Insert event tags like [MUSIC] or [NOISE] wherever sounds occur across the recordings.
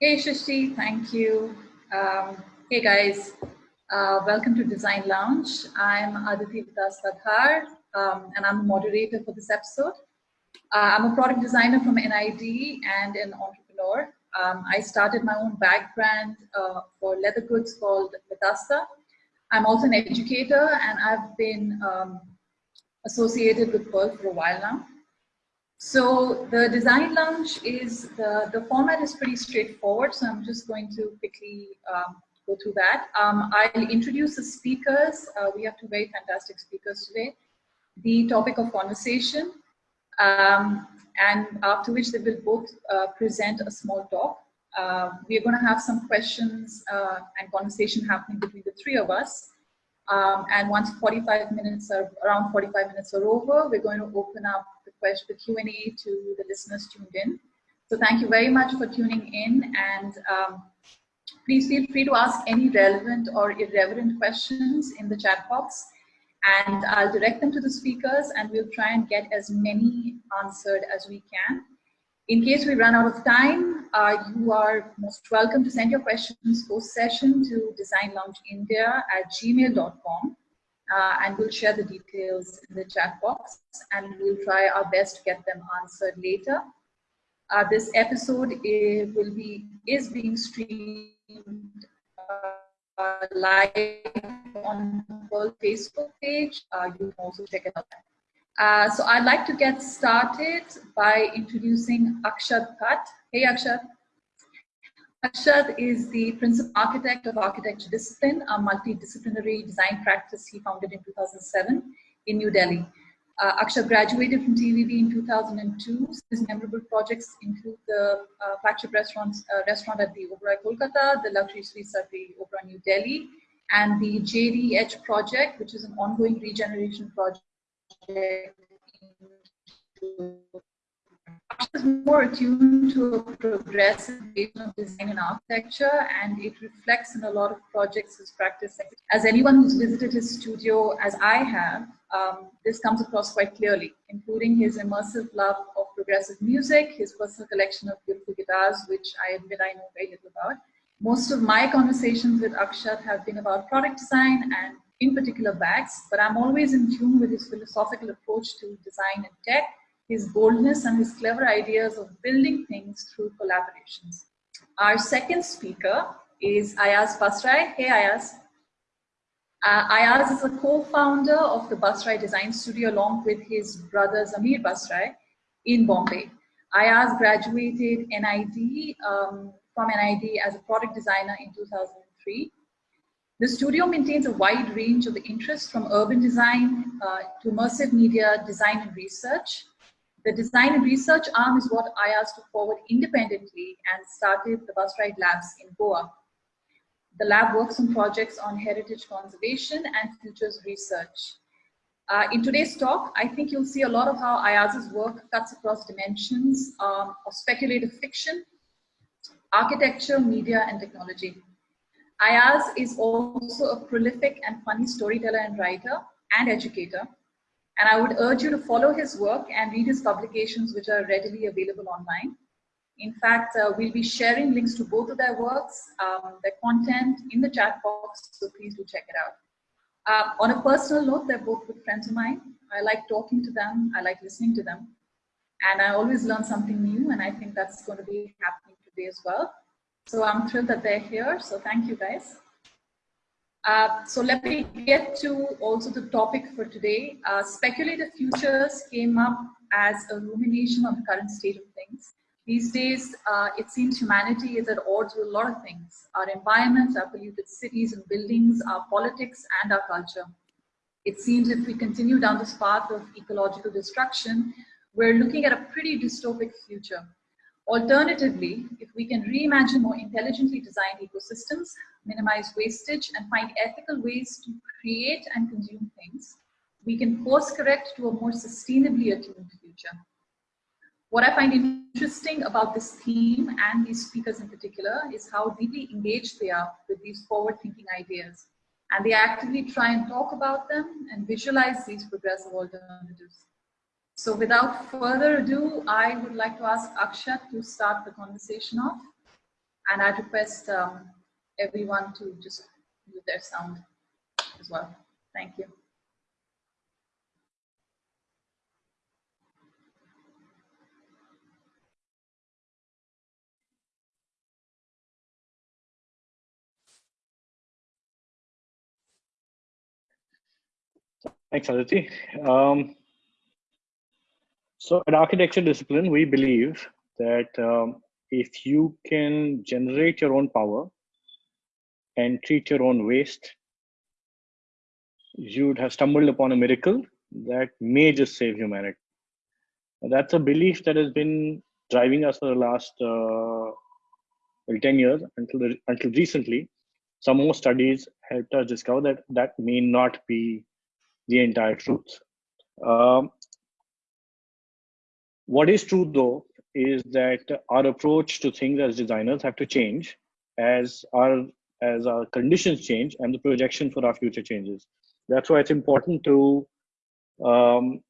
Hey Shashi, thank you. Um, hey guys, uh, welcome to Design Lounge. I'm Aditi Das Vadhar, um, and I'm the moderator for this episode. Uh, I'm a product designer from NID and an entrepreneur. Um, I started my own bag brand uh, for leather goods called Vedasta. I'm also an educator and I've been um, associated with Pearl for a while now. So the design lounge is, the, the format is pretty straightforward. So I'm just going to quickly um, go through that. Um, I'll introduce the speakers. Uh, we have two very fantastic speakers today. The topic of conversation, um, and after which they will both uh, present a small talk. Uh, we are going to have some questions uh, and conversation happening between the three of us. Um, and once 45 minutes are around 45 minutes are over, we're going to open up question, the Q&A to the listeners tuned in. So thank you very much for tuning in and um, please feel free to ask any relevant or irreverent questions in the chat box and I'll direct them to the speakers and we'll try and get as many answered as we can. In case we run out of time, uh, you are most welcome to send your questions post-session to designloungeindia at gmail.com uh, and we'll share the details in the chat box and we'll try our best to get them answered later. Uh, this episode is, will be is being streamed uh, live on the Facebook page. Uh, you can also check it out. Uh, so I'd like to get started by introducing Akshat Bhatt. Hey Akshat. Akshat is the principal architect of architecture discipline, a multidisciplinary design practice he founded in 2007 in New Delhi. Uh, Akshat graduated from TVB in 2002. His memorable projects include the uh, flagship restaurant, uh, restaurant at the Oberoi Kolkata, the luxury suites at the Oberoi New Delhi, and the JDH project, which is an ongoing regeneration project is more attuned to a progressive vision of design and architecture, and it reflects in a lot of projects his practice. As anyone who's visited his studio, as I have, um, this comes across quite clearly, including his immersive love of progressive music, his personal collection of beautiful guitars, which I admit I know very little about. Most of my conversations with Akshat have been about product design and in particular bags, but I'm always in tune with his philosophical approach to design and tech, his boldness and his clever ideas of building things through collaborations. Our second speaker is Ayaz Basrai. Hey Ayaz. Uh, Ayaz is a co-founder of the Busride Design Studio along with his brother Zameer Basrai in Bombay. Ayaz graduated NID um, from NID as a product designer in 2003 the studio maintains a wide range of interests from urban design uh, to immersive media design and research. The design and research arm is what Ayaz took forward independently and started the Busride Labs in Goa. The lab works on projects on heritage conservation and futures research. Uh, in today's talk, I think you'll see a lot of how Ayaz's work cuts across dimensions um, of speculative fiction, architecture, media, and technology. Ayaz is also a prolific and funny storyteller and writer and educator. And I would urge you to follow his work and read his publications, which are readily available online. In fact, uh, we'll be sharing links to both of their works, um, their content in the chat box, so please do check it out. Uh, on a personal note, they're both good friends of mine. I like talking to them, I like listening to them, and I always learn something new, and I think that's going to be happening today as well. So I'm thrilled that they're here. So thank you guys. Uh, so let me get to also the topic for today. Uh, speculative futures came up as a rumination on the current state of things. These days, uh, it seems humanity is at odds with a lot of things. Our environments, our polluted cities and buildings, our politics and our culture. It seems if we continue down this path of ecological destruction, we're looking at a pretty dystopic future. Alternatively, if we can reimagine more intelligently designed ecosystems, minimize wastage, and find ethical ways to create and consume things, we can course correct to a more sustainably attuned future. What I find interesting about this theme and these speakers in particular is how deeply engaged they are with these forward-thinking ideas. And they actively try and talk about them and visualize these progressive alternatives. So without further ado, I would like to ask Akshat to start the conversation off. and I'd request um, everyone to just mute their sound as well. Thank you. Thanks, Aditi. Um, so at architecture discipline, we believe that um, if you can generate your own power and treat your own waste, you'd have stumbled upon a miracle that may just save humanity. That's a belief that has been driving us for the last uh, well, 10 years until, the, until recently. Some more studies helped us discover that that may not be the entire truth. Um, what is true though is that our approach to things as designers have to change as our as our conditions change and the projection for our future changes. That's why it's important to um,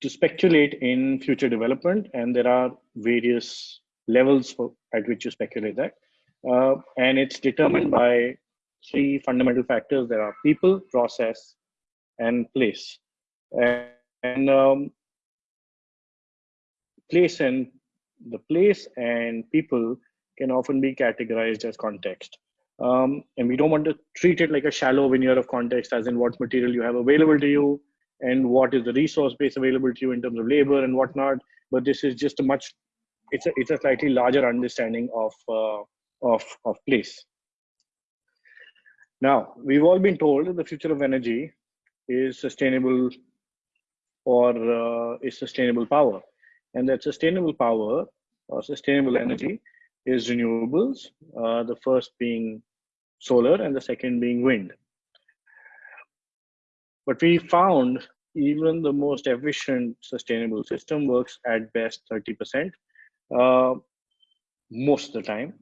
to speculate in future development, and there are various levels for, at which you speculate that, uh, and it's determined by three fundamental factors. There are people, process, and place. And, and um, place and the place and people can often be categorized as context. Um, and we don't want to treat it like a shallow veneer of context, as in what material you have available to you and what is the resource base available to you in terms of labor and whatnot. But this is just a much, it's a, it's a slightly larger understanding of, uh, of, of place. Now, we've all been told that the future of energy is sustainable or uh, is sustainable power. And that sustainable power or sustainable energy is renewables, uh, the first being solar and the second being wind. But we found even the most efficient sustainable system works at best 30% uh, most of the time.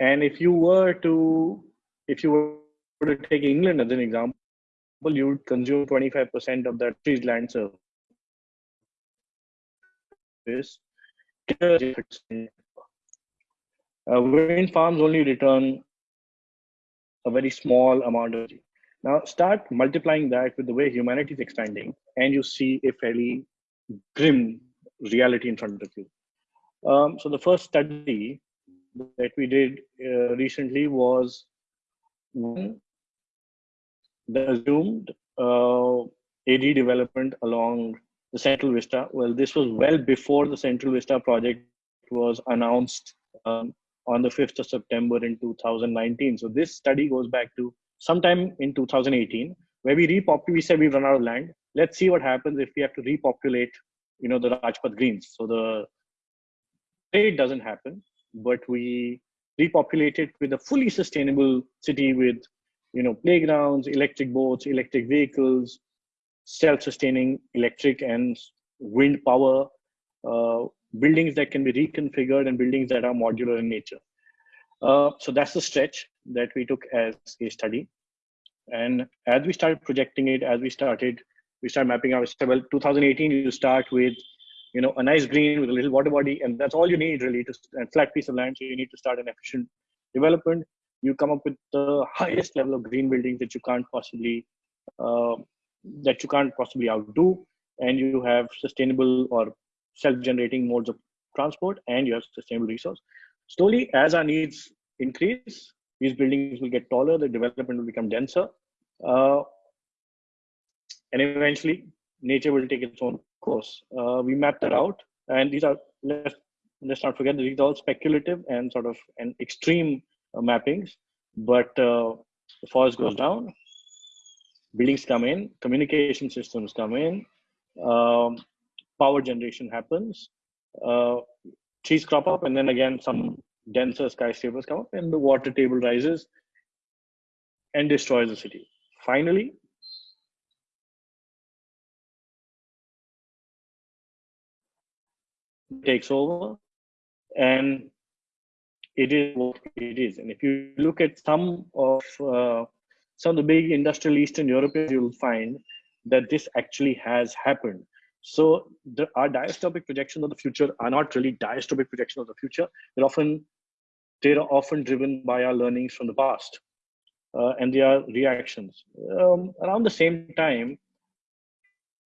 And if you were to, if you were to take England as an example, you would consume 25% of that trees land surface. Uh, wind farms only return a very small amount of energy. Now start multiplying that with the way humanity is expanding, and you see a fairly grim reality in front of you. Um, so the first study that we did uh, recently was the assumed uh, AD development along the Central Vista. Well, this was well before the Central Vista project was announced um, on the 5th of September in 2019. So this study goes back to sometime in 2018, where we repopulate. We said we've run out of land. Let's see what happens if we have to repopulate, you know, the Rajpath Greens. So the trade doesn't happen, but we repopulate it with a fully sustainable city with you know, playgrounds, electric boats, electric vehicles, self-sustaining electric and wind power, uh, buildings that can be reconfigured and buildings that are modular in nature. Uh, so that's the stretch that we took as a study. And as we started projecting it, as we started, we started mapping out, well, 2018, you start with, you know, a nice green with a little water body, and that's all you need really to, a flat piece of land. So you need to start an efficient development you come up with the highest level of green buildings that you can't possibly uh, that you can't possibly outdo and you have sustainable or self-generating modes of transport and you have sustainable resource. Slowly as our needs increase these buildings will get taller the development will become denser uh, and eventually nature will take its own course. Uh, we map that out and these are let's, let's not forget these are all speculative and sort of an extreme mappings, but uh, the forest goes down, buildings come in, communication systems come in, um, power generation happens, uh, trees crop up, and then again some denser skyscrapers come up, and the water table rises and destroys the city. Finally, takes over and it is what it is. And if you look at some of uh, some of the big industrial Eastern Europeans, you'll find that this actually has happened. So the, our dystopic projections of the future are not really dystopic projections of the future. They're often they're often driven by our learnings from the past, uh, and they are reactions. Um, around the same time,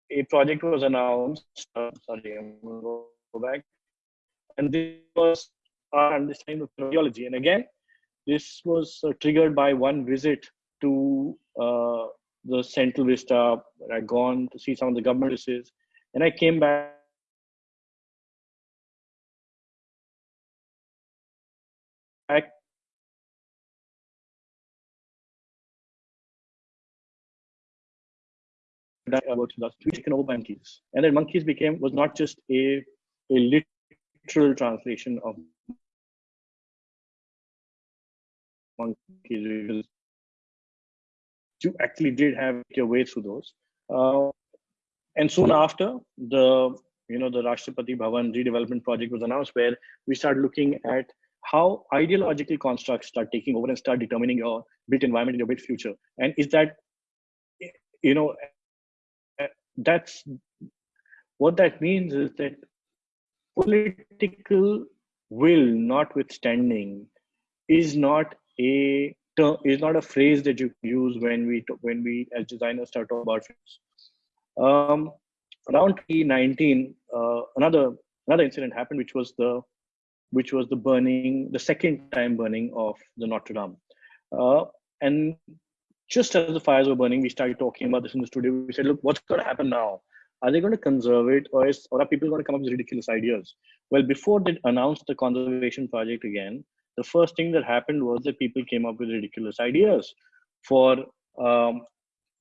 a project was announced. Uh, sorry, I'm going to go back, and this was our understanding of radiology. And again, this was uh, triggered by one visit to uh, the Central Vista. I'd gone to see some of the government offices, and I came back. about taken over monkeys, and then monkeys became was not just a a literal translation of monkeys you actually did have your way through those. Uh, and soon after, the you know the Rashtrapati Bhavan redevelopment project was announced, where we started looking at how ideological constructs start taking over and start determining your built environment and your built future. And is that you know that's what that means is that political will notwithstanding is not a term is not a phrase that you use when we when we as designers start talking about films. Um, around 2019, uh, another another incident happened, which was the which was the burning, the second time burning of the Notre Dame. Uh, and just as the fires were burning, we started talking about this in the studio. We said, look, what's going to happen now? Are they going to conserve it, or is or are people going to come up with ridiculous ideas? Well, before they announced the conservation project again, the first thing that happened was that people came up with ridiculous ideas for um,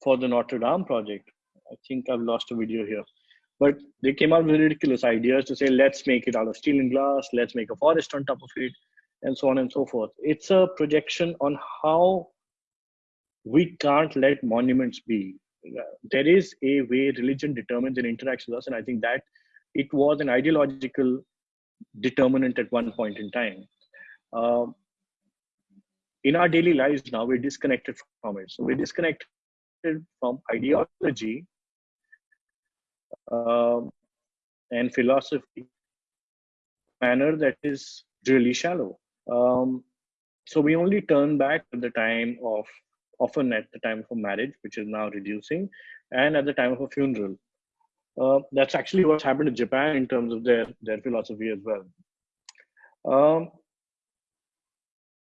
for the Notre Dame project. I think I've lost a video here, but they came up with ridiculous ideas to say let's make it out of steel and glass, let's make a forest on top of it, and so on and so forth. It's a projection on how we can't let monuments be. There is a way religion determines and interacts with us, and I think that it was an ideological determinant at one point in time uh, in our daily lives now we're disconnected from it. So we're disconnected from ideology um, and philosophy manner that is really shallow. Um, so we only turn back at the time of often at the time of a marriage which is now reducing and at the time of a funeral. Uh, that's actually what's happened in japan in terms of their their philosophy as well. Um,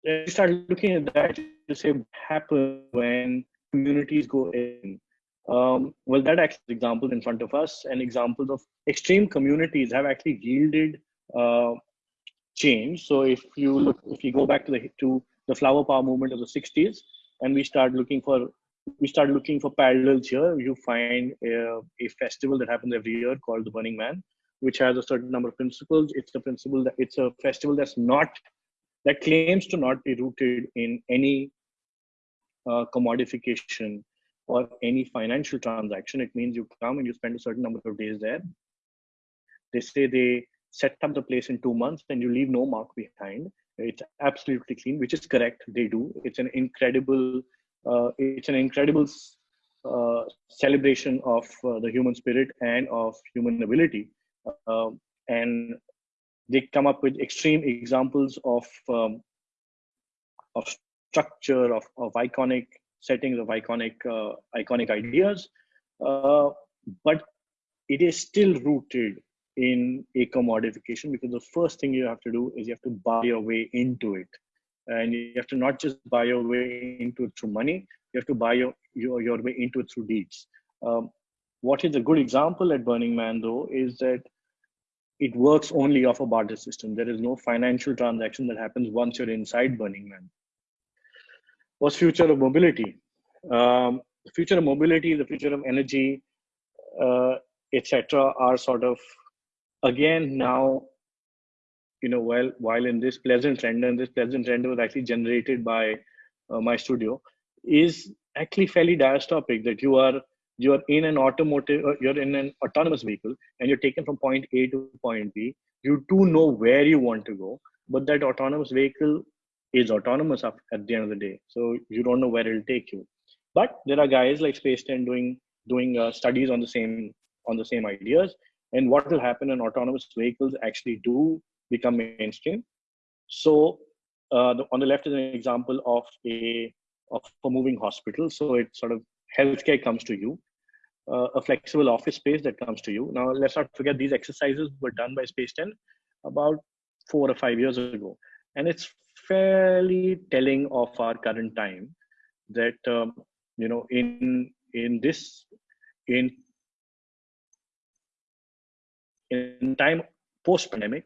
you start looking at that to say what happens when communities go in. Um, well, that actually examples in front of us and examples of extreme communities have actually yielded uh, change. So if you look, if you go back to the to the flower power movement of the 60s, and we start looking for we start looking for parallels here. You find a, a festival that happens every year called the Burning Man, which has a certain number of principles. It's a principle that it's a festival that's not that claims to not be rooted in any uh, commodification or any financial transaction. It means you come and you spend a certain number of days there. They say they set up the place in two months and you leave no mark behind. It's absolutely clean, which is correct. They do. It's an incredible. Uh, it's an incredible uh, celebration of uh, the human spirit and of human ability. Uh, and they come up with extreme examples of um, of structure of, of iconic settings of iconic uh, iconic ideas. Uh, but it is still rooted in a commodification because the first thing you have to do is you have to buy your way into it. And you have to not just buy your way into it through money you have to buy your your, your way into it through deeds. Um, what is a good example at burning man though is that it works only off a barter system. There is no financial transaction that happens once you're inside Burning Man. What's future of mobility? Um, the future of mobility, the future of energy, uh, etc., are sort of again now, you know, while while in this pleasant render, and this pleasant render was actually generated by uh, my studio, is actually fairly dystopic that you are you're in an automotive uh, you're in an autonomous vehicle and you're taken from point a to point b you do know where you want to go but that autonomous vehicle is autonomous at the end of the day so you don't know where it'll take you but there are guys like space 10 doing doing uh, studies on the same on the same ideas. And what will happen when autonomous vehicles actually do become mainstream? So uh, the, on the left is an example of a of a moving hospital. So it sort of healthcare comes to you, uh, a flexible office space that comes to you. Now let's not forget these exercises were done by Space 10 about four or five years ago, and it's fairly telling of our current time that um, you know in in this in in time post pandemic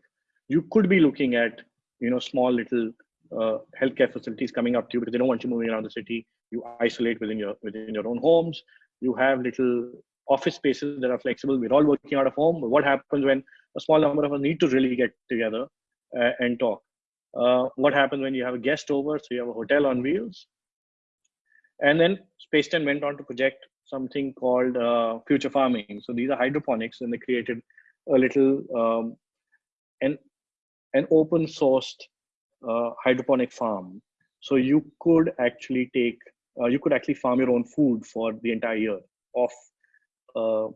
you could be looking at you know small little uh, healthcare facilities coming up to you because they don't want you moving around the city. You isolate within your within your own homes you have little office spaces that are flexible. We're all working out of home. What happens when a small number of us need to really get together uh, and talk? Uh, what happens when you have a guest over? So you have a hotel on wheels. And then Space 10 went on to project something called uh, future farming. So these are hydroponics, and they created a little um, an an open sourced uh, hydroponic farm. So you could actually take uh, you could actually farm your own food for the entire year off uh,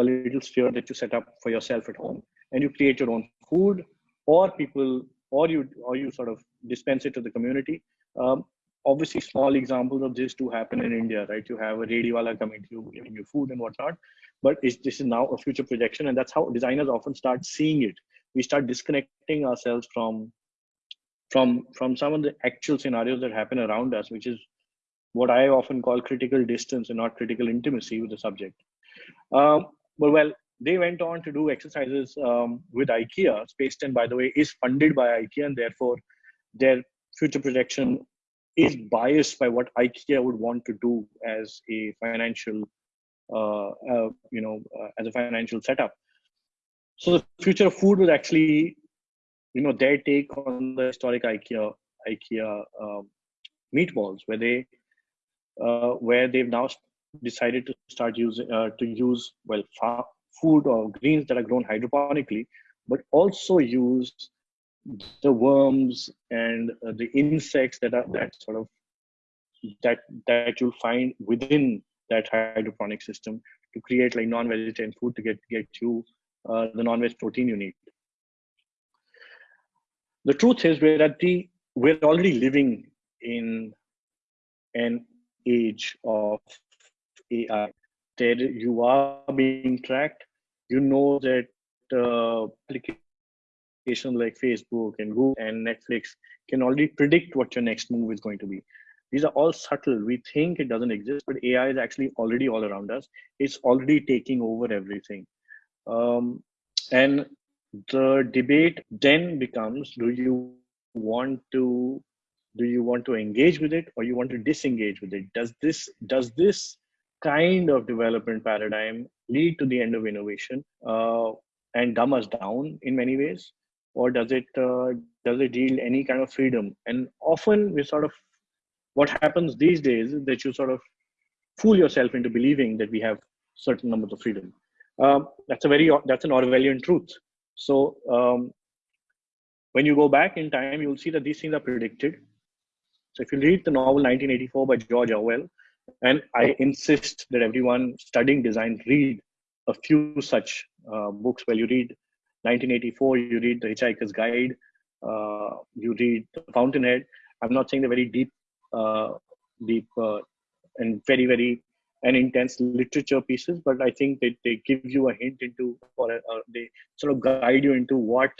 a little sphere that you set up for yourself at home, and you create your own food, or people or you or you sort of dispense it to the community. Um, obviously small examples of this do happen in India, right? You have a radiwala coming to you, giving you food and whatnot, but this is now a future projection, and that's how designers often start seeing it. We start disconnecting ourselves from from from some of the actual scenarios that happen around us, which is what I often call critical distance and not critical intimacy with the subject. Um, but well, they went on to do exercises um, with IKEA. Space 10, by the way, is funded by IKEA, and therefore their future projection is biased by what IKEA would want to do as a financial, uh, uh, you know, uh, as a financial setup. So the future of food was actually, you know, their take on the historic IKEA IKEA um, meatballs, where they, uh, where they've now decided to start using uh, to use well food or greens that are grown hydroponically, but also use the worms and uh, the insects that are that sort of that that you'll find within that hydroponic system to create like non-vegetarian food to get get you uh, the non-veg protein you need. The truth is we're at the we're already living in an age of AI. There you are being tracked. You know that uh, like Facebook and Google and Netflix can already predict what your next move is going to be. These are all subtle. We think it doesn't exist, but AI is actually already all around us. It's already taking over everything. Um, and the debate then becomes: Do you want to do you want to engage with it or you want to disengage with it? Does this does this kind of development paradigm lead to the end of innovation uh, and dumb us down in many ways? or does it uh, does it yield any kind of freedom and often we sort of what happens these days is that you sort of fool yourself into believing that we have certain numbers of freedom um, that's a very that's an orwellian truth so um, when you go back in time you'll see that these things are predicted so if you read the novel 1984 by george orwell and i insist that everyone studying design read a few such uh, books where you read 1984, you read The Hitchhiker's Guide, uh, you read The Fountainhead. I'm not saying the very deep, uh, deep uh, and very, very and intense literature pieces, but I think they, they give you a hint into, or uh, they sort of guide you into what,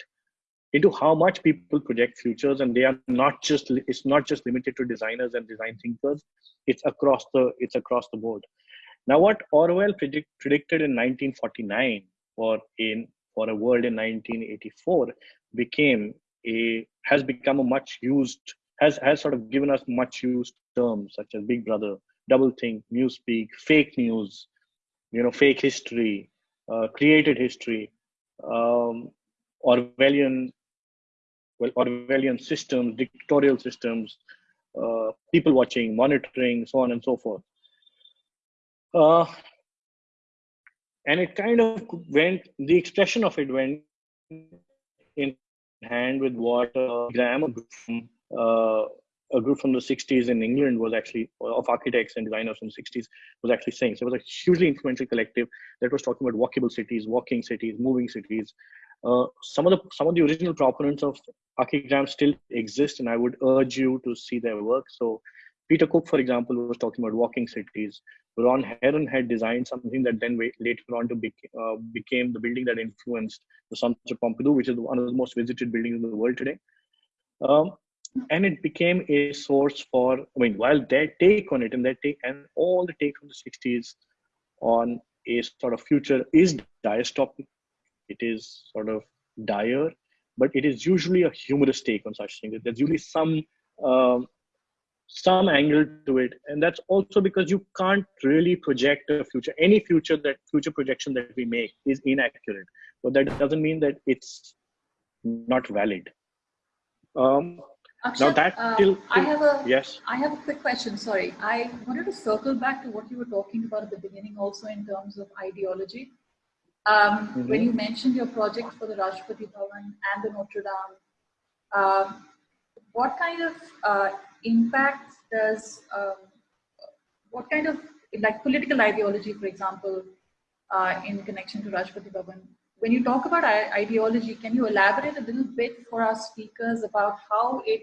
into how much people project futures, and they are not just, it's not just limited to designers and design thinkers. It's across the, it's across the board. Now, what Orwell predict, predicted in 1949 or in for a world in 1984 became a has become a much used has has sort of given us much used terms such as big brother doublethink newspeak fake news you know fake history uh, created history um, orwellian well orwellian systems dictatorial systems uh, people watching monitoring so on and so forth uh, and it kind of went the expression of it went in hand with what uh, Graham uh, a group from the 60s in England was actually of architects and designers from the 60s was actually saying. So it was a hugely influential collective that was talking about walkable cities, walking cities, moving cities. Uh, some of the some of the original proponents of archigram still exist, and I would urge you to see their work. So Peter Cook, for example, was talking about walking cities. Ron Herron had designed something that then later on to be, uh, became the building that influenced the Centre Pompidou, which is one of the most visited buildings in the world today. Um, and it became a source for, I mean, while their take on it and their take and all the take from the 60s on a sort of future is dystopic, it is sort of dire, but it is usually a humorous take on such things. There's usually some um, some angle to it and that's also because you can't really project a future any future that future projection that we make is inaccurate but that doesn't mean that it's not valid um Akshat, now that uh, till, till, I have a yes I have a quick question. Sorry, I wanted to circle back to what you were talking about at the beginning, also in terms of ideology. Um, mm -hmm. When you mentioned your project for the Rashtrapati Bhavan and the Notre Dame, uh, what kind of uh, impact does, um, what kind of, like political ideology, for example, uh, in connection to Rashtrapati Bhavan, when you talk about ideology, can you elaborate a little bit for our speakers about how it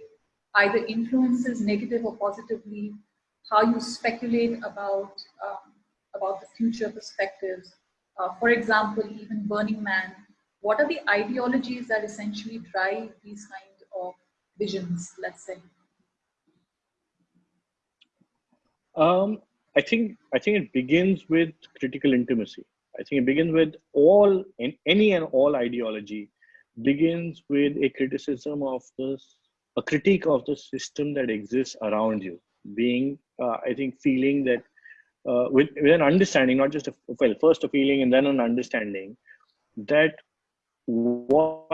either influences negative or positively, how you speculate about, um, about the future perspectives? Uh, for example, even Burning Man, what are the ideologies that essentially drive these kind of visions, let's say? Um, I think I think it begins with critical intimacy. I think it begins with all in any and all ideology begins with a criticism of this, a critique of the system that exists around you. Being, uh, I think, feeling that uh, with, with an understanding, not just a well, first a feeling and then an understanding that what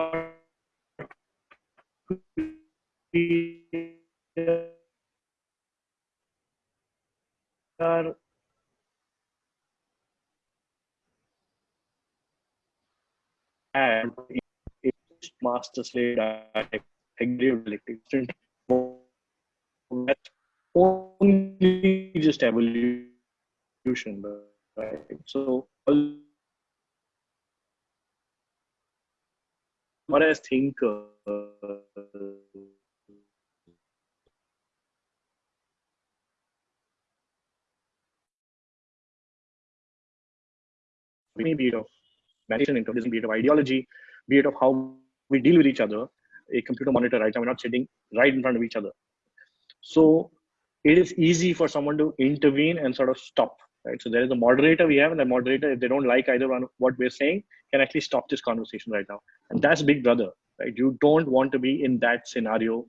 are and master slave that's only just evolution right so what I think uh, be of meditation, intelligence, be of ideology, be it of how we deal with each other. A computer monitor right now, we're not sitting right in front of each other. So it is easy for someone to intervene and sort of stop. Right. So there is a moderator we have, and the moderator, if they don't like either one of what we're saying, can actually stop this conversation right now. And that's Big Brother, right? You don't want to be in that scenario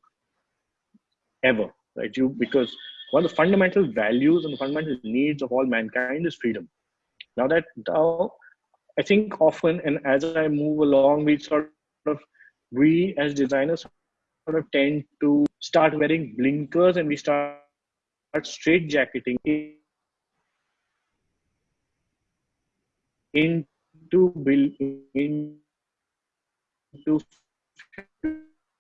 ever, right? You because one of the fundamental values and the fundamental needs of all mankind is freedom. Now that I think often, and as I move along, we sort of, we as designers sort of tend to start wearing blinkers and we start straight jacketing into build into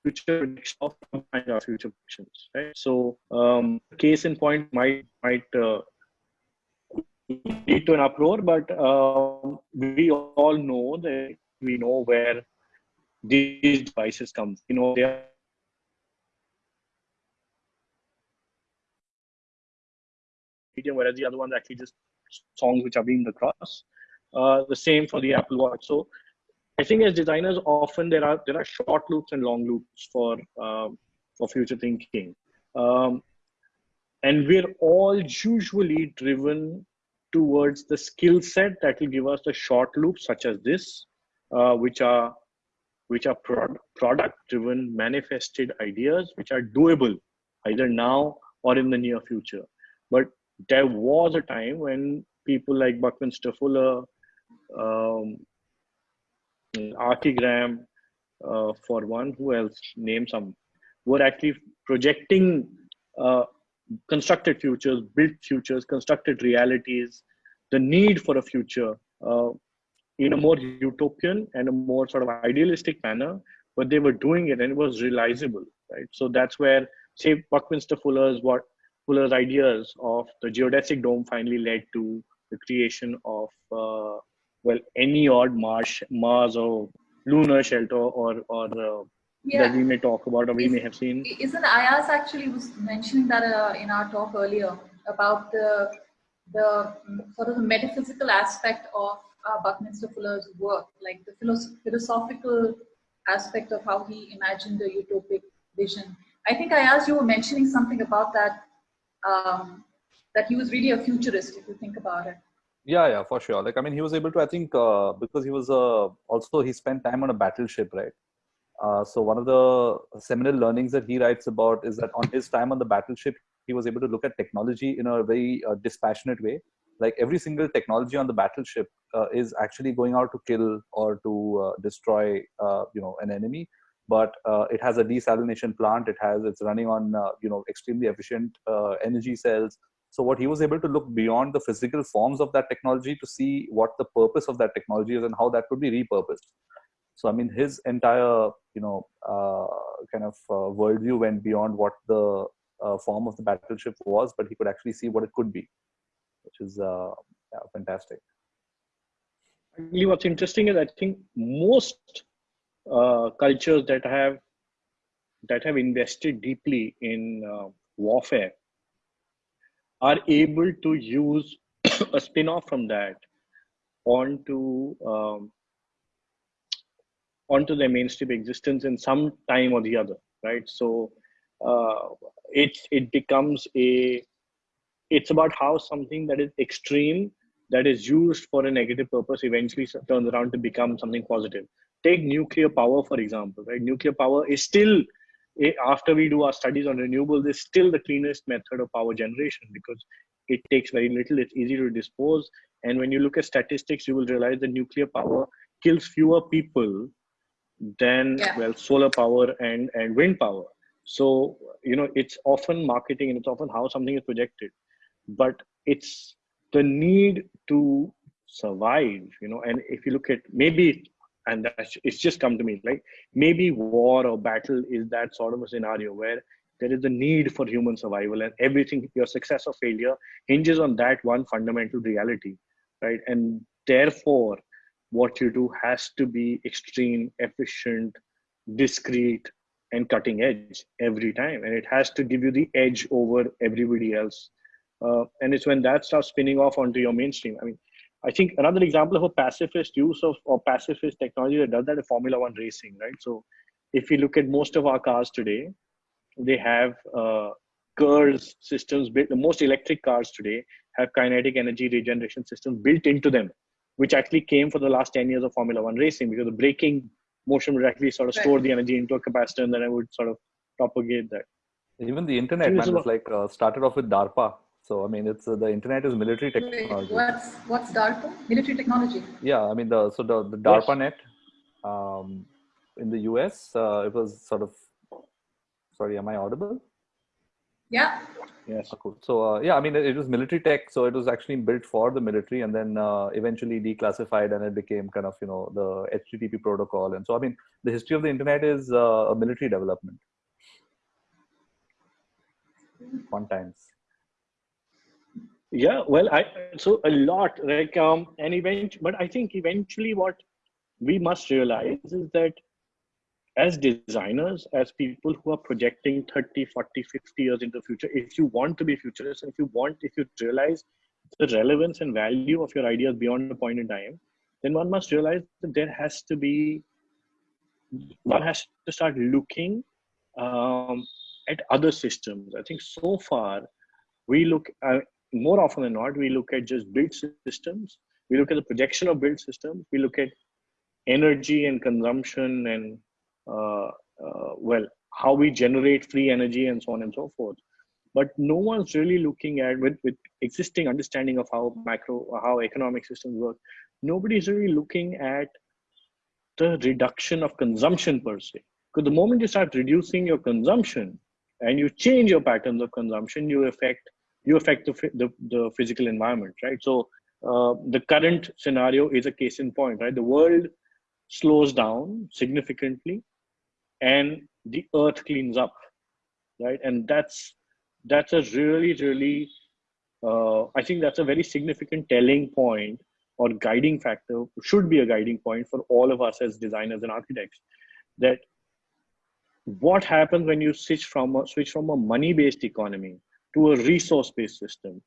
future of our future predictions, right? So, um, case in point might might uh, lead to an uproar, but um, we all know that we know where these devices come. You know, they are medium, whereas the other ones actually just songs which are being across. Uh, the same for the Apple Watch. So I think as designers, often there are there are short loops and long loops for um, for future thinking, um, and we're all usually driven towards the skill set that will give us the short loops such as this, uh, which are which are pro product driven manifested ideas which are doable either now or in the near future. But there was a time when people like Buckminster Fuller, um, Archigram, uh, for one, who else? Name some, were actually projecting uh, constructed futures, built futures, constructed realities, the need for a future uh, in a more utopian and a more sort of idealistic manner, but they were doing it and it was realizable, right? So that's where say Buckminster Fuller's what Fuller's ideas of the geodesic dome finally led to the creation of uh, well any odd Mars Mars or lunar shelter or or uh, yeah. that we may talk about or we Is, may have seen. Isn't Ayaz actually was mentioning that uh, in our talk earlier about the the sort of the metaphysical aspect of uh, Buckminster Fuller's work, like the philosophical aspect of how he imagined the utopic vision. I think Ayaz you were mentioning something about that, um, that he was really a futurist, if you think about it. Yeah, yeah, for sure. Like, I mean, he was able to, I think, uh, because he was uh, also, he spent time on a battleship, right? Uh, so one of the seminal learnings that he writes about is that on his time on the battleship, he was able to look at technology in a very uh, dispassionate way. Like every single technology on the battleship uh, is actually going out to kill or to uh, destroy, uh, you know, an enemy. But uh, it has a desalination plant. It has it's running on you know extremely efficient energy cells. So what he was able to look beyond the physical forms of that technology to see what the purpose of that technology is and how that could be repurposed. So I mean, his entire you know kind of worldview went beyond what the uh, form of the battleship was, but he could actually see what it could be, which is uh, yeah, fantastic. Actually, what's interesting is I think most uh, cultures that have that have invested deeply in uh, warfare are able to use a spin-off from that onto um, onto their mainstream existence in some time or the other, right? So uh, it it becomes a it's about how something that is extreme that is used for a negative purpose eventually turns around to become something positive take nuclear power for example right nuclear power is still after we do our studies on renewables is still the cleanest method of power generation because it takes very little it's easy to dispose. And when you look at statistics you will realize that nuclear power kills fewer people than yeah. well solar power and and wind power. So you know it's often marketing and it's often how something is projected. But it's the need to survive you know and if you look at maybe and that's it's just come to me like maybe war or battle is that sort of a scenario where there is a need for human survival and everything your success or failure hinges on that one fundamental reality right? And therefore what you do has to be extreme efficient discreet and cutting edge every time. And it has to give you the edge over everybody else. Uh, and it's when that starts spinning off onto your mainstream. I mean i think another example of a pacifist use of or pacifist technology that does that is formula one racing right so if you look at most of our cars today they have uh, KERS systems built the most electric cars today have kinetic energy regeneration systems built into them which actually came for the last 10 years of formula one racing because the braking motion would actually sort of right. store the energy into a capacitor and then I would sort of propagate that. Even the internet, man, was like uh, started off with DARPA. So I mean, it's uh, the internet is military technology. What's what's DARPA? Military technology. Yeah, I mean the so the, the DARPA net um, in the US, uh, it was sort of. Sorry, am I audible? Yeah. Yes. Oh, cool. So uh, yeah, I mean, it was military tech, so it was actually built for the military, and then uh, eventually declassified, and it became kind of you know the HTTP protocol. And so, I mean, the history of the internet is uh, a military development. Fun times. Yeah, well, I so a lot like um, and event, but I think eventually what we must realize is that as designers as people who are projecting 30 40 50 years into the future if you want to be futurist if you want if you realize the relevance and value of your ideas beyond a point in time then one must realize that there has to be one has to start looking um, at other systems. I think so far we look uh, more often than not we look at just built systems we look at the projection of built systems we look at energy and consumption and uh, uh, well, how we generate free energy and so on and so forth. But no one's really looking at with, with existing understanding of how macro how economic systems work. Nobody's really looking at the reduction of consumption per se. Because the moment you start reducing your consumption and you change your patterns of consumption, you affect you affect the, the, the physical environment, right? So uh, the current scenario is a case in point, right? The world slows down significantly and the earth cleans up right? And that's that's a really, really, uh, I think that's a very significant telling point or guiding factor, should be a guiding point for all of us as designers and architects. That what happens when you switch from a, switch from a money-based economy to a resource-based system,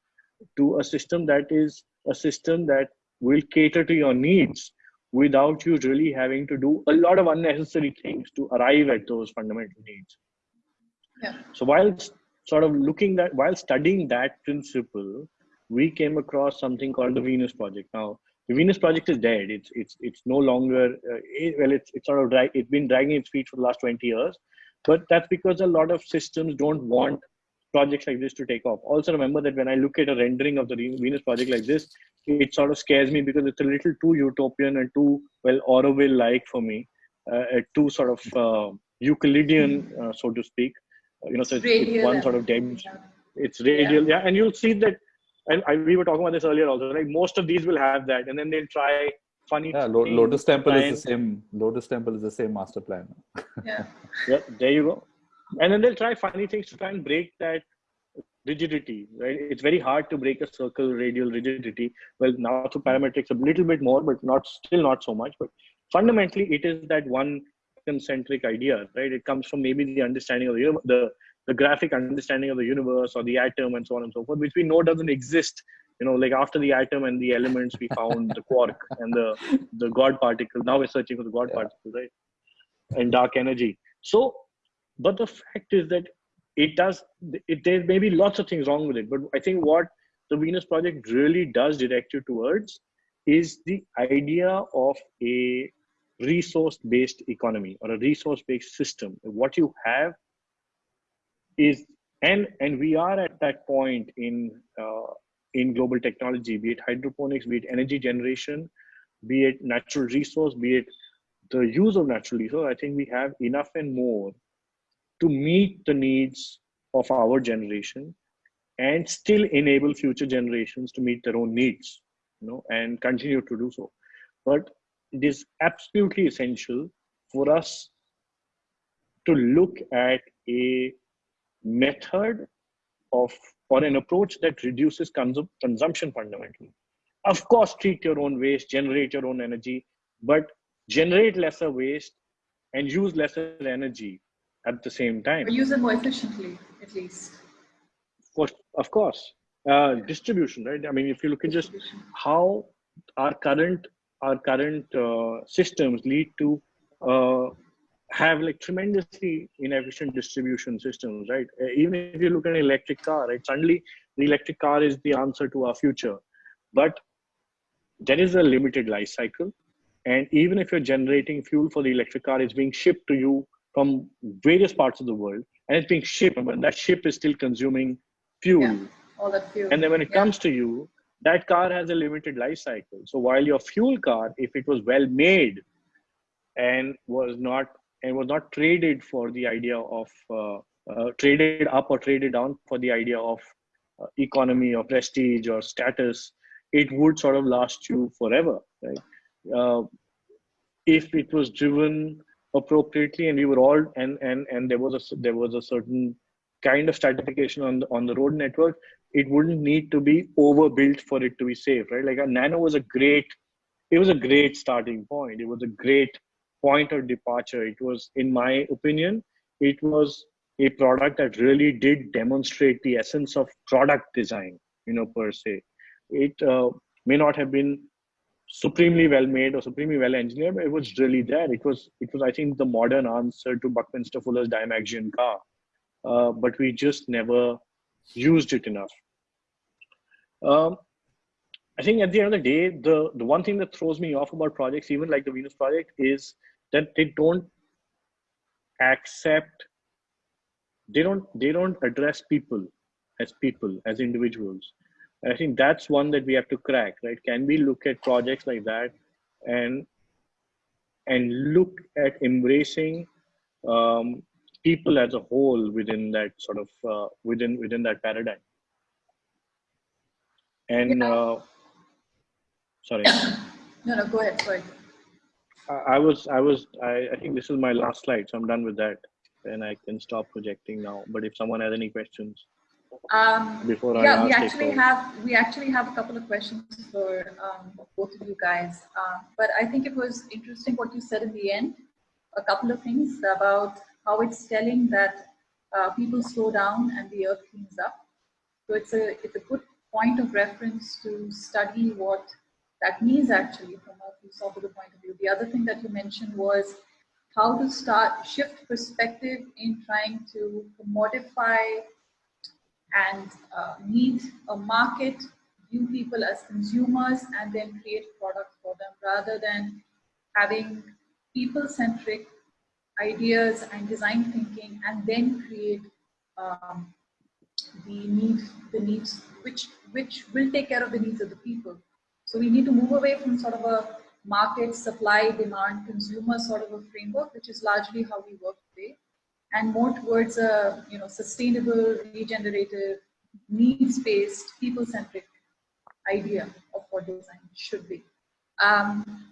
to a system that is a system that will cater to your needs without you really having to do a lot of unnecessary things to arrive at those fundamental needs. Yeah. So while sort of looking that while studying that principle, we came across something called the Venus Project. Now, the Venus Project is dead. It's it's it's no longer uh, it, well. It's it's sort of drag, it's been dragging its feet for the last twenty years, but that's because a lot of systems don't want projects like this to take off. Also, remember that when I look at a rendering of the Venus Project like this, it sort of scares me because it's a little too utopian and too well Orwell-like for me, uh, too sort of uh, Euclidean, uh, so to speak you know, so it's, it's one sort of dead. It's radial, yeah. yeah. And you'll see that, and I, we were talking about this earlier also. Like most of these will have that, and then they'll try funny. Yeah, Lotus Temple is the same. Lotus Temple is the same master plan. Yeah. [LAUGHS] yeah. There you go. And then they'll try funny things to try and break that rigidity. Right. It's very hard to break a circle radial rigidity. Well, now through parametrics, a little bit more, but not still not so much. But fundamentally, it is that one concentric idea, right? It comes from maybe the understanding of the, the the graphic understanding of the universe or the atom and so on and so forth, which we know doesn't exist. You know, like after the atom and the elements, we found the quark and the the God particle. Now we're searching for the God yeah. particle, right? And dark energy. So, but the fact is that it does. It, there may be lots of things wrong with it, but I think what the Venus Project really does direct you towards is the idea of a resource based economy or a resource based system what you have is and and we are at that point in uh, in global technology be it hydroponics be it energy generation be it natural resource be it the use of natural resource i think we have enough and more to meet the needs of our generation and still enable future generations to meet their own needs you know and continue to do so but it is absolutely essential for us to look at a method of or an approach that reduces consum- consumption fundamentally. Of course, treat your own waste, generate your own energy, but generate lesser waste and use lesser energy at the same time. Or use it more efficiently, at least. Of course, of course. Uh, distribution, right? I mean, if you look at just how our current our current uh, systems lead to uh, have like tremendously inefficient distribution systems, right? Uh, even if you look at an electric car, right? Suddenly the electric car is the answer to our future, but there is a limited life cycle. And even if you're generating fuel for the electric car, it's being shipped to you from various parts of the world, and it's being shipped, but that ship is still consuming fuel. Yeah, all that fuel. And then when it yeah. comes to you, that car has a limited life cycle. So while your fuel car, if it was well made and was not and was not traded for the idea of uh, uh, traded up or traded down for the idea of uh, economy or prestige or status, it would sort of last you forever, right? Uh, if it was driven appropriately and we were all and and and there was a there was a certain kind of stratification on the on the road network it wouldn't need to be overbuilt for it to be safe, right? Like a nano was a great, it was a great starting point. It was a great point of departure. It was, in my opinion, it was a product that really did demonstrate the essence of product design, you know, per se. It uh, may not have been supremely well made or supremely well engineered, it was really there. It was, it was, I think, the modern answer to Buckminster Fuller's Dymaxion car. Uh, but we just never used it enough. Um, I think at the end of the day, the, the one thing that throws me off about projects, even like the Venus project, is that they don't accept, they don't they don't address people as people, as individuals. And I think that's one that we have to crack, right? Can we look at projects like that and and look at embracing um, people as a whole within that sort of uh, within within that paradigm? And yeah. uh, sorry. [COUGHS] no, no, go ahead. Sorry. I, I was, I was, I, I think this is my last slide, so I'm done with that. and I can stop projecting now. But if someone has any questions Um, before I yeah, we actually take have we actually have a couple of questions for um, both of you guys. Uh, but I think it was interesting what you said in the end. A couple of things about how it's telling that uh, people slow down and the earth cleans up. So it's a it's a good point of reference to study what that means actually from a philosophical point of view. The other thing that you mentioned was how to start shift perspective in trying to commodify and uh, meet a market, view people as consumers, and then create products for them rather than having people-centric ideas and design thinking and then create um, the need, the needs, which, which will take care of the needs of the people. So we need to move away from sort of a market, supply, demand, consumer sort of a framework, which is largely how we work today and more towards a you know sustainable, regenerative, needs-based, people-centric idea of what design should be. Um,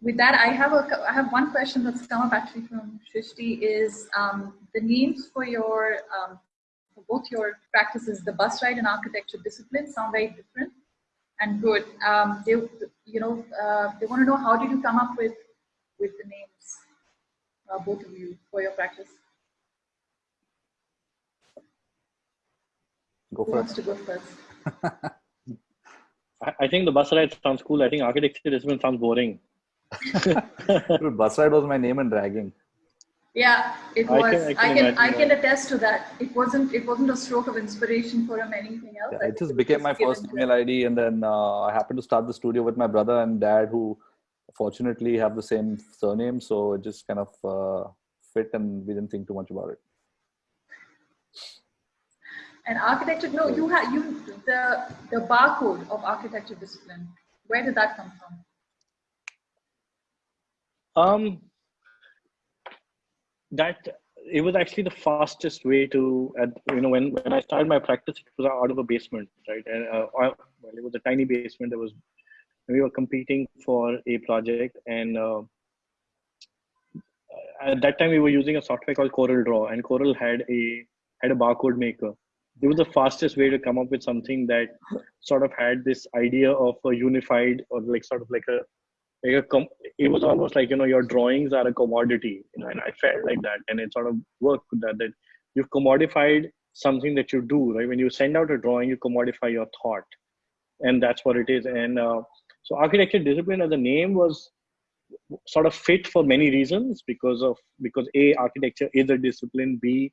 with that, I have a I have one question that's come up actually from Shrishti is um, the names for your um, for both your practices, the Busride and architecture discipline, sound very different and good. Um, they you know uh, they want to know how did you come up with with the names, uh, both of you, for your practice. Go Who for wants it. to go first? [LAUGHS] I, I think the Busride sounds cool. I think architecture discipline sounds boring. [LAUGHS] Dude, Busride was my name in dragging. Yeah, it I was. can- I I can can, I can, attest to that. It wasn't. It wasn't a stroke of inspiration for him. Anything else? Yeah, I it just was became my first email. ID, and then uh, I happened to start the studio with my brother and dad, who fortunately have the same surname, so it just kind of uh, fit, and we didn't think too much about it. And architecture. No, you had you the the barcode of architecture discipline. Where did that come from? Um, that it was actually the fastest way to, you know, when when I started my practice, it was out of a basement, right? And uh, well, it was a tiny basement. There was we were competing for a project, and uh, at that time we were using a software called CorelDRAW, and Corel had a had a barcode maker. It was the fastest way to come up with something that sort of had this idea of a unified or like sort of like a like a com- it was almost like you know your drawings are a commodity you know and i felt like that. And it sort of worked with that that you've commodified something that you do right? When you send out a drawing you commodify your thought. And that's what it is. And uh, so architecture discipline as a name was sort of fit for many reasons because of because a architecture is a discipline b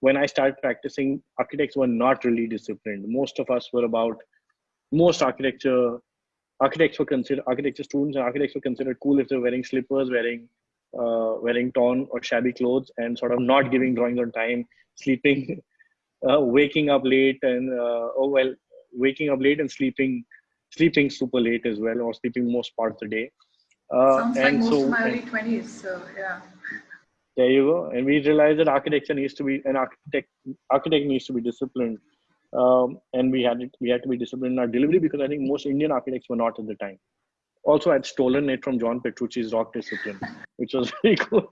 when i started practicing architects were not really disciplined most of us were about most architecture architects were considered architecture students and architects were considered cool if they're wearing slippers wearing uh, wearing torn or shabby clothes and sort of not giving drawings on time sleeping [LAUGHS] uh, waking up late and uh, oh well waking up late and sleeping sleeping super late as well or sleeping most part of the day uh, Sounds like most so of my early twenties. So yeah. There you go and we realized that architecture needs to be an architect architect needs to be disciplined um, and we had it, we had to be disciplined in our delivery because I think most Indian architects were not at the time. Also, I'd stolen it from John Petrucci's Rock Discipline, which was [LAUGHS] very cool.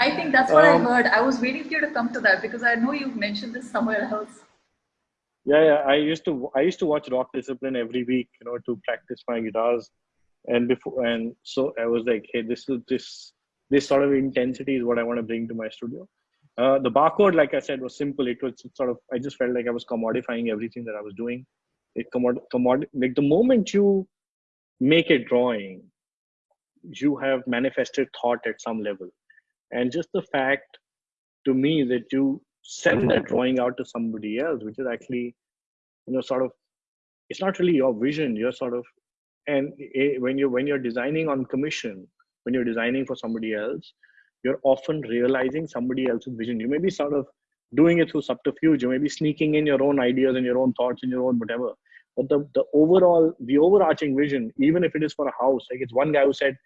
I think that's what Um, I heard. I was waiting for you to come to that because I know you've mentioned this somewhere else. yeah, yeah. I used to I used to watch Rock Discipline every week, you know, to practice my guitars, and before and so I was like, hey, this is this this sort of intensity is what I want to bring to my studio. Uh, the barcode, like I said, was simple. It was sort of I just felt like I was commodifying everything that I was doing. It commod commod like the moment you make a drawing, you have manifested thought at some level, and just the fact to me that you send that drawing out to somebody else, which is actually, you know, sort of, it's not really your vision. You're sort of, and eh, when you're when you're designing on commission, when you're designing for somebody else, you're often realizing somebody else's vision. You may be sort of doing it through subterfuge. You may be sneaking in your own ideas and your own thoughts and your own whatever. But the, the overall, the overarching vision, even if it is for a house, like it's one guy who said,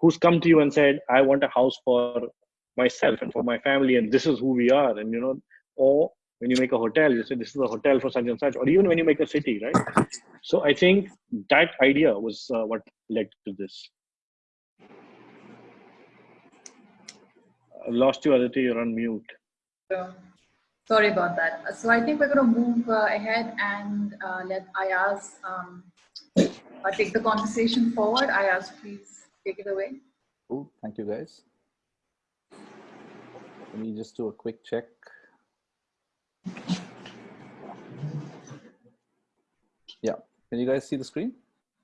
who's come to you and said, I want a house for myself and for my family, and this is who we are. And you know, or when you make a hotel, you say this is a hotel for such and such, or even when you make a city, right? So I think that idea was uh, what led to this. I lost you, Aditi. You're on mute. So, sorry about that. So I think we're going to move uh, ahead and uh, let Ayaz um, uh, take the conversation forward. Ayaz, please take it away. Cool. Thank you, guys. Let me just do a quick check. Yeah. Can you guys see the screen?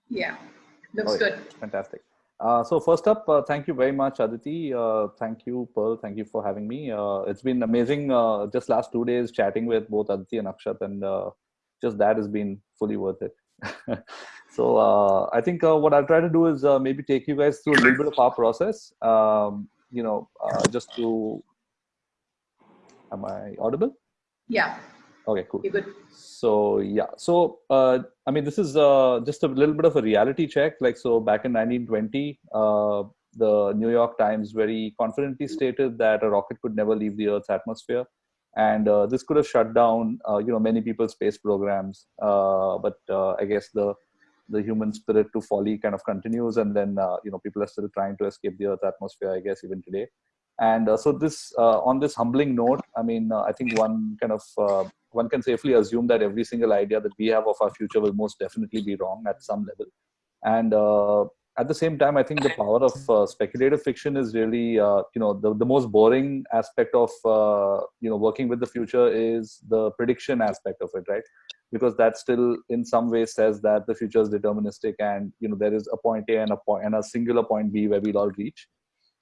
Yeah, looks Oh, yeah. good. Fantastic. Uh, so first up, uh, thank you very much, Aditi. Uh, thank you, Pearl. Thank you for having me. Uh, it's been amazing. Uh, just last two days chatting with both Aditi and Akshat, and just that has been fully worth it. [LAUGHS] so I think what I'll try to do is maybe take you guys through a little bit of our process. Um, you know, just to. Am I audible? Yeah, Okay, cool. you're good. So yeah, so uh, I mean, this is uh, just a little bit of a reality check. Like, so back in 1920, uh, the New York Times very confidently stated that a rocket could never leave the Earth's atmosphere, and uh, this could have shut down, uh, you know, many people's space programs. Uh, but uh, I guess the the human spirit to folly kind of continues, and then uh, you know, people are still trying to escape the Earth's atmosphere. I guess even today. And uh, so this, uh, on this humbling note, I mean, uh, I think one kind of uh, one can safely assume that every single idea that we have of our future will most definitely be wrong at some level. And uh, at the same time, I think the power of uh, speculative fiction is really, you know, the, the most boring aspect of, you know, working with the future is the prediction aspect of it, right? Because that still, in some ways, says that the future is deterministic, and you know, there is a point A and a point and a singular point B where we'll all reach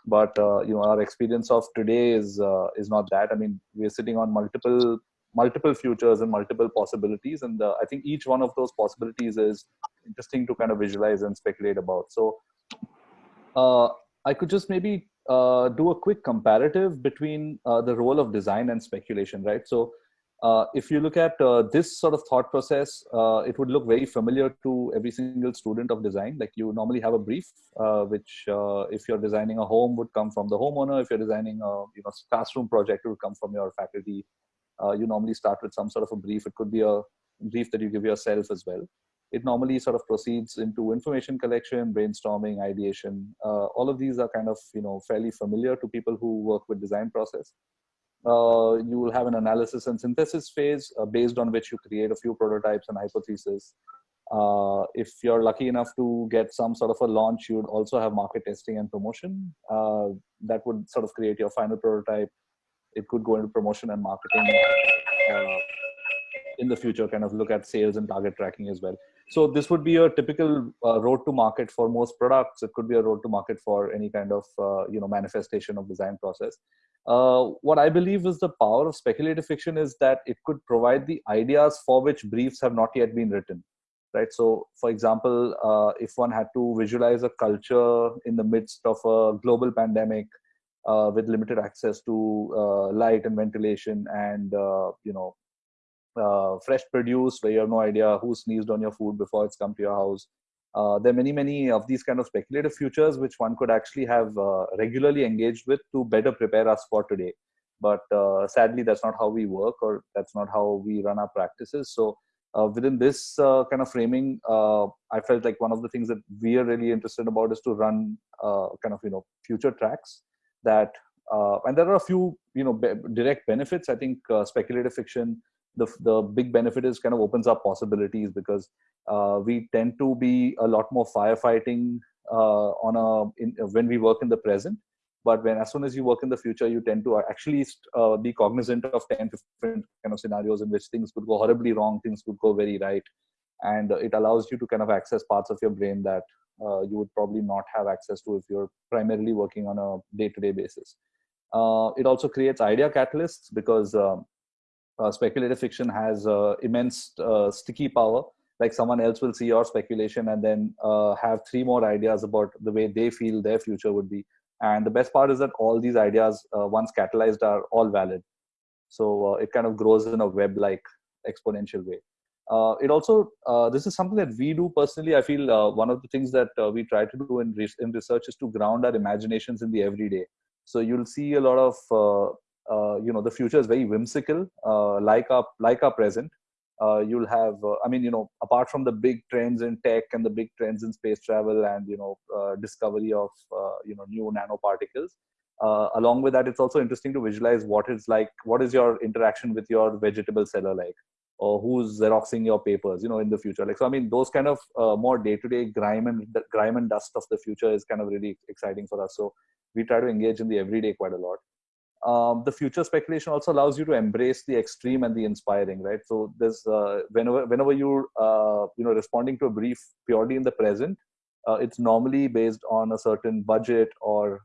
but uh, you know our experience of today is uh, is not that. I mean we're sitting on multiple multiple futures and multiple possibilities and uh, i think each one of those possibilities is interesting to kind of visualize and speculate about. So uh, i could just maybe uh, do a quick comparative between uh, the role of design and speculation right? So uh, if you look at uh, this sort of thought process, uh, it would look very familiar to every single student of design. Like you normally have a brief, uh, which uh, if you're designing a home would come from the homeowner. If you're designing a you know classroom project, it would come from your faculty. Uh, you normally start with some sort of a brief. It could be a brief that you give yourself as well. It normally sort of proceeds into information collection, brainstorming, ideation. all of these are kind of you know fairly familiar to people who work with design process uh, you will have an analysis and synthesis phase uh, based on which you create a few prototypes and hypotheses. Uh, if you're lucky enough to get some sort of a launch, you would also have market testing and promotion. Uh, that would sort of create your final prototype. It could go into promotion and marketing uh, in the future, kind of look at sales and target tracking as well. So this would be a typical uh, road to market for most products. It could be a road to market for any kind of you know manifestation of design process. Uh, what I believe is the power of speculative fiction is that it could provide the ideas for which briefs have not yet been written. Right. So, for example, uh, if one had to visualize a culture in the midst of a global pandemic uh, with limited access to uh, light and ventilation, and uh, you know, fresh produce where you have no idea who sneezed on your food before it's come to your house, there are many many of these kind of speculative futures which one could actually have uh, regularly engaged with to better prepare us for today. But uh, sadly that's not how we work or that's not how we run our practices. So uh, within this uh, kind of framing uh, i felt like one of the things that we are really interested about is to run kind of you know future tracks that and there are a few you know be- direct benefits. I think speculative fiction the the big benefit is kind of opens up possibilities because uh, we tend to be a lot more firefighting uh, on a in, when we work in the present. But when as soon as you work in the future you tend to actually uh, be cognizant of 10 different kind of scenarios in which things could go horribly wrong things could go very right. And it allows you to kind of access parts of your brain that uh, you would probably not have access to if you're primarily working on a day-to-day basis. Uh, it also creates idea catalysts because um, uh, speculative fiction has uh, immense uh, sticky power. Like someone else will see your speculation and then uh, have three more ideas about the way they feel their future would be. And the best part is that all these ideas uh, once catalyzed are all valid. So uh, it kind of grows in a web like exponential way. It also this is something that we do personally. I feel one of the things that we try to do in, re- in research is to ground our imaginations in the everyday. So you'll see a lot of you know the future is very whimsical uh, like our like our present. Uh, you'll have i mean you know apart from the big trends in tech and the big trends in space travel and you know discovery of you know new nanoparticles uh, along with that it's also interesting to visualize what is like what is your interaction with your vegetable seller like? Or who's xeroxing your papers you know in the future? Like so i mean those kind of uh, more day-to-day grime and grime and dust of the future is kind of really exciting for us. So we try to engage in the everyday quite a lot um, the future speculation also allows you to embrace the extreme and the inspiring right? So there's uh, whenever whenever you're uh, you know responding to a brief purely in the present uh, it's normally based on a certain budget or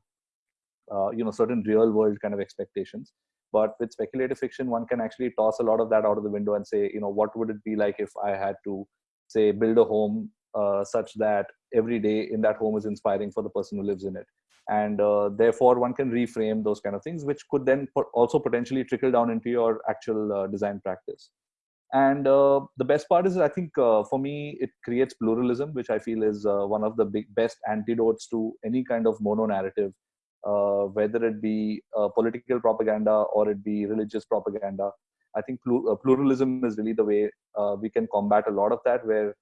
uh, you know certain real world kind of expectations. But with speculative fiction one can actually toss a lot of that out of the window and say you know what would it be like if i had to say build a home uh, such that every day in that home is inspiring for the person who lives in it and uh, therefore one can reframe those kind of things which could then also potentially trickle down into your actual uh, design practice. And uh, the best part is i think uh, for me it creates pluralism which i feel is uh, one of the big best antidotes to any kind of mono narrative uh, whether it be political propaganda or it be religious propaganda. I think pluralism is really the way we can combat a lot of that where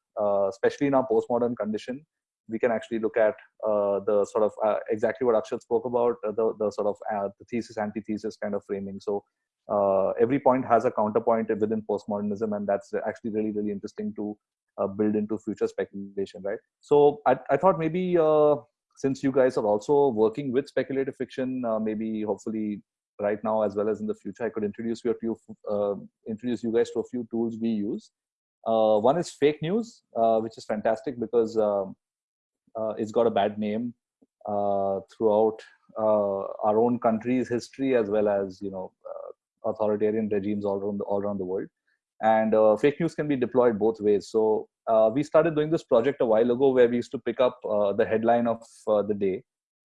especially in our postmodern condition we can actually look at uh, the sort of uh, exactly what Akshat spoke about, uh, the, the sort of uh, the thesis, antithesis kind of framing. So uh, every point has a counterpoint within postmodernism, and that's actually really, really interesting to uh, build into future speculation, right? So I, I thought maybe since you guys are also working with speculative fiction, maybe hopefully right now as well as in the future, I could introduce you to introduce you guys to a few tools we use. one is fake news, which is fantastic because um, uh, it's got a bad name uh, throughout uh, our own country's history as well as you know authoritarian regimes all around the, all around the world. And uh, fake news can be deployed both ways. So uh, we started doing this project a while ago where we used to pick up uh, the headline of the day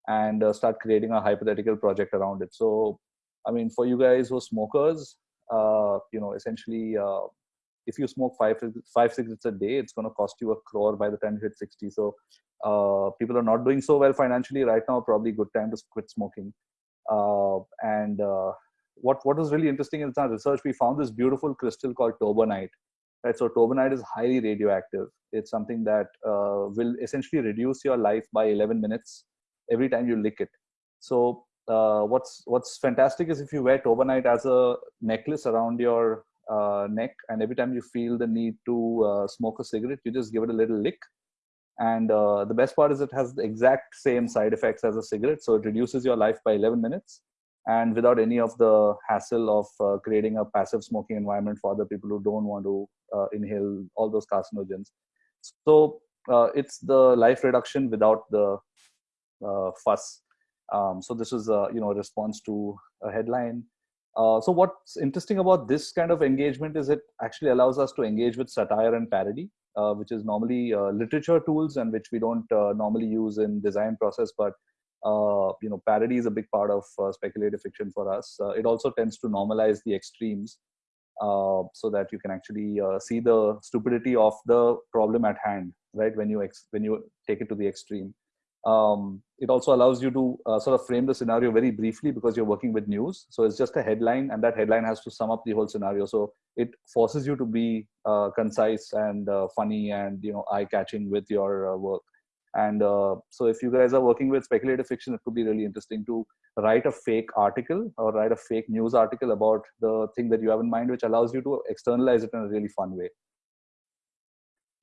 and start creating a hypothetical project around it. So i mean for you guys who are smokers you know essentially if you smoke five five cigarettes a day, it's going to cost you a crore by the time you hit 60. So uh, people are not doing so well financially right now. Probably good time to quit smoking. Uh, and uh, what what was really interesting in our research, we found this beautiful crystal called torbernite. Right, so torbernite is highly radioactive. It's something that uh, will essentially reduce your life by 11 minutes every time you lick it. So uh, what's what's fantastic is if you wear torbernite as a necklace around your uh, neck and every time you feel the need to smoke a cigarette you just give it a little lick and uh, the best part is it has the exact same side effects as a cigarette so it reduces your life by 11 minutes. And without any of the hassle of uh, creating a passive smoking environment for other people who don't want to uh, inhale all those carcinogens. So uh, it's the life reduction without the fuss. Um, so this is a you know response to a headline. Uh, so what's interesting about this kind of engagement is it actually allows us to engage with satire and parody, uh, which is normally uh, literature tools and which we don't uh, normally use in design process. But uh, you know, parody is a big part of speculative fiction for us. it also tends to normalize the extremes, so that you can actually see the stupidity of the problem at hand, right? When you when you take it to the extreme. Um, it also allows you to uh, sort of frame the scenario very briefly because you're working with news. So it's just a headline, and that headline has to sum up the whole scenario. So it forces you to be uh, concise and uh, funny and you know eye-catching with your uh, work. And uh, so if you guys are working with speculative fiction, it could be really interesting to write a fake article or write a fake news article about the thing that you have in mind, which allows you to externalize it in a really fun way.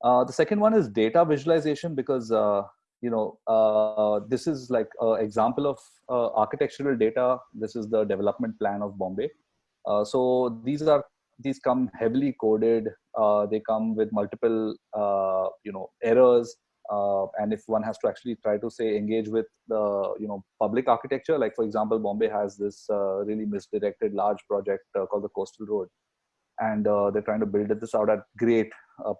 Uh, the second one is data visualization because you know, uh, this is like an example of uh, architectural data. This is the development plan of Bombay. Uh, so these are these come heavily coded. Uh, they come with multiple, uh, you know, errors. Uh, and if one has to actually try to say engage with the, you know, public architecture, like for example, Bombay has this really misdirected large project called the Coastal Road, and they're trying to build this out at great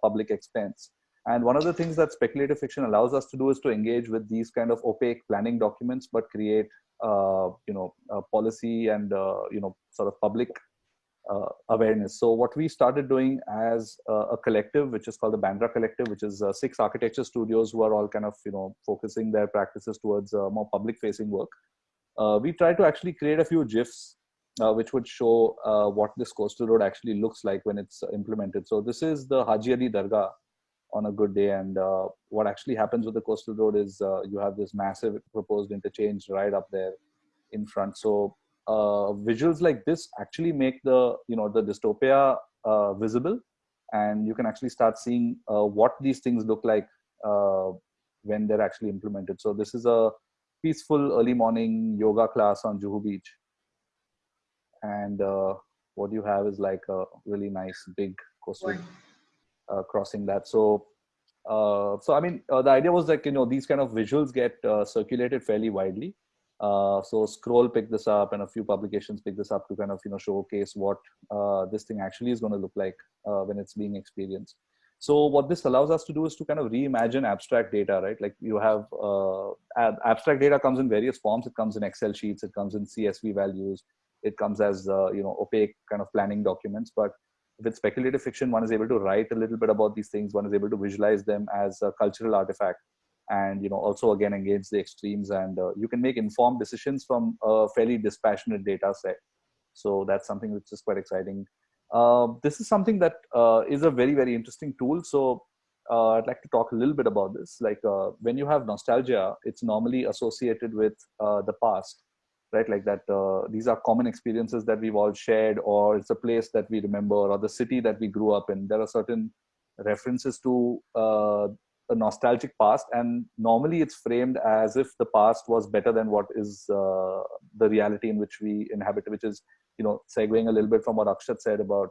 public expense and one of the things that speculative fiction allows us to do is to engage with these kind of opaque planning documents, but create, uh, you know, policy and, uh, you know, sort of public uh, awareness. So what we started doing as a collective, which is called the Bandra Collective, which is uh, six architecture studios who are all kind of, you know, focusing their practices towards uh, more public facing work. Uh, we tried to actually create a few GIFs uh, which would show uh, what this coastal road actually looks like when it's implemented. So this is the Haji Ali Dargah, on a good day. And uh, what actually happens with the coastal road is uh, you have this massive proposed interchange right up there. in front. So uh, visuals like this actually make the you know the dystopia uh, visible, and you can actually start seeing uh, what these things look like uh, when they're actually implemented. So this is a peaceful early morning yoga class on Juhu Beach, and what you have is like a really nice big coastal uh, crossing that. So. so I mean, the idea was like you know these kind of visuals get circulated fairly widely, uh, so Scroll picked this up and a few publications picked this up to kind of, you know, showcase what uh, this thing actually is going to look like uh, when it's being experienced. So what this allows us to do is to kind of reimagine abstract data, right? Like you have uh, ab abstract data comes in various forms. It comes in Excel sheets, it comes in CSV values, it comes as, uh, you know, opaque kind of planning documents. But with speculative fiction, one is able to write a little bit about these things. One is able to visualize them as a cultural artifact and you know also again engage the extremes and uh, you can make informed decisions from a fairly dispassionate data set. So that's something which is quite exciting. Uh, this is something that uh, is a very very interesting tool. So uh, i'd like to talk a little bit about this. Like uh, when you have nostalgia it's normally associated with uh, the past right? Like that these are common experiences that we've all shared or it's a place that we remember or the city that we grew up in. There are certain references to a nostalgic past and normally it's framed as if the past was better than what is uh, the reality in which we inhabit which is you know segueing a little bit from what akshat said about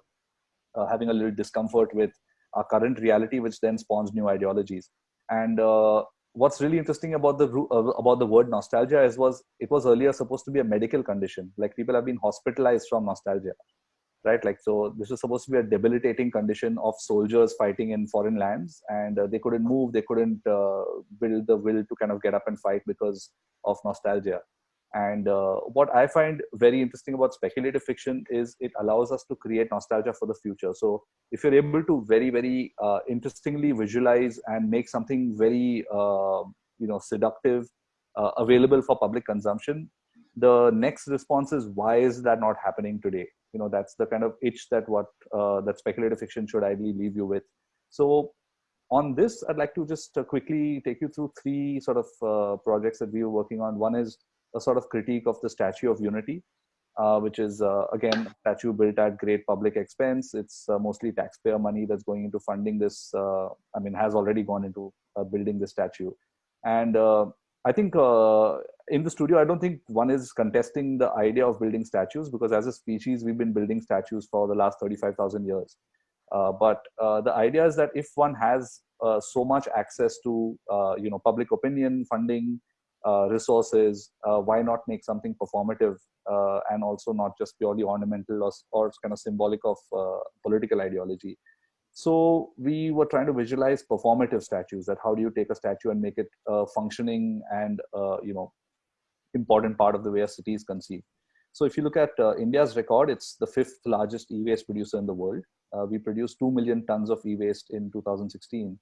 uh, having a little discomfort with our current reality which then spawns new ideologies. And uh, what's really interesting about the uh, about the word nostalgia is was it was earlier supposed to be a medical condition like people have been hospitalized from nostalgia right? Like, so this was supposed to be a debilitating condition of soldiers fighting in foreign lands and uh, they couldn't move, they couldn't uh, build the will to kind of get up and fight because of nostalgia. And uh, what I find very interesting about speculative fiction is it allows us to create nostalgia for the future. So if you're able to very, very uh, interestingly visualize and make something very, uh, you know, seductive, uh, available for public consumption, the next response is why is that not happening today? you know that's the kind of itch that what uh, that speculative fiction should ideally leave you with so on this i'd like to just uh, quickly take you through three sort of projects that we were working on one is a sort of critique of the statue of unity uh, which is uh, again a statue built at great public expense it's uh, mostly taxpayer money that's going into funding this i mean has already gone into building the statue and I think uh, in the studio, I don't think one is contesting the idea of building statues because as a species, we've been building statues for the last 35,000 years. Uh, but uh, the idea is that if one has uh, so much access to, uh, you know, public opinion, funding, uh, resources, why not make something performative uh, and also not just purely ornamental or, or kind of symbolic of political ideology? So we were trying to visualize performative statues. That how do you take a statue and make it a functioning and uh, you know important part of the way a city is conceived. So if you look at uh, India's record, it's the fifth largest e-waste producer in the world. Uh, we produced 2 million tons of e-waste in 2016.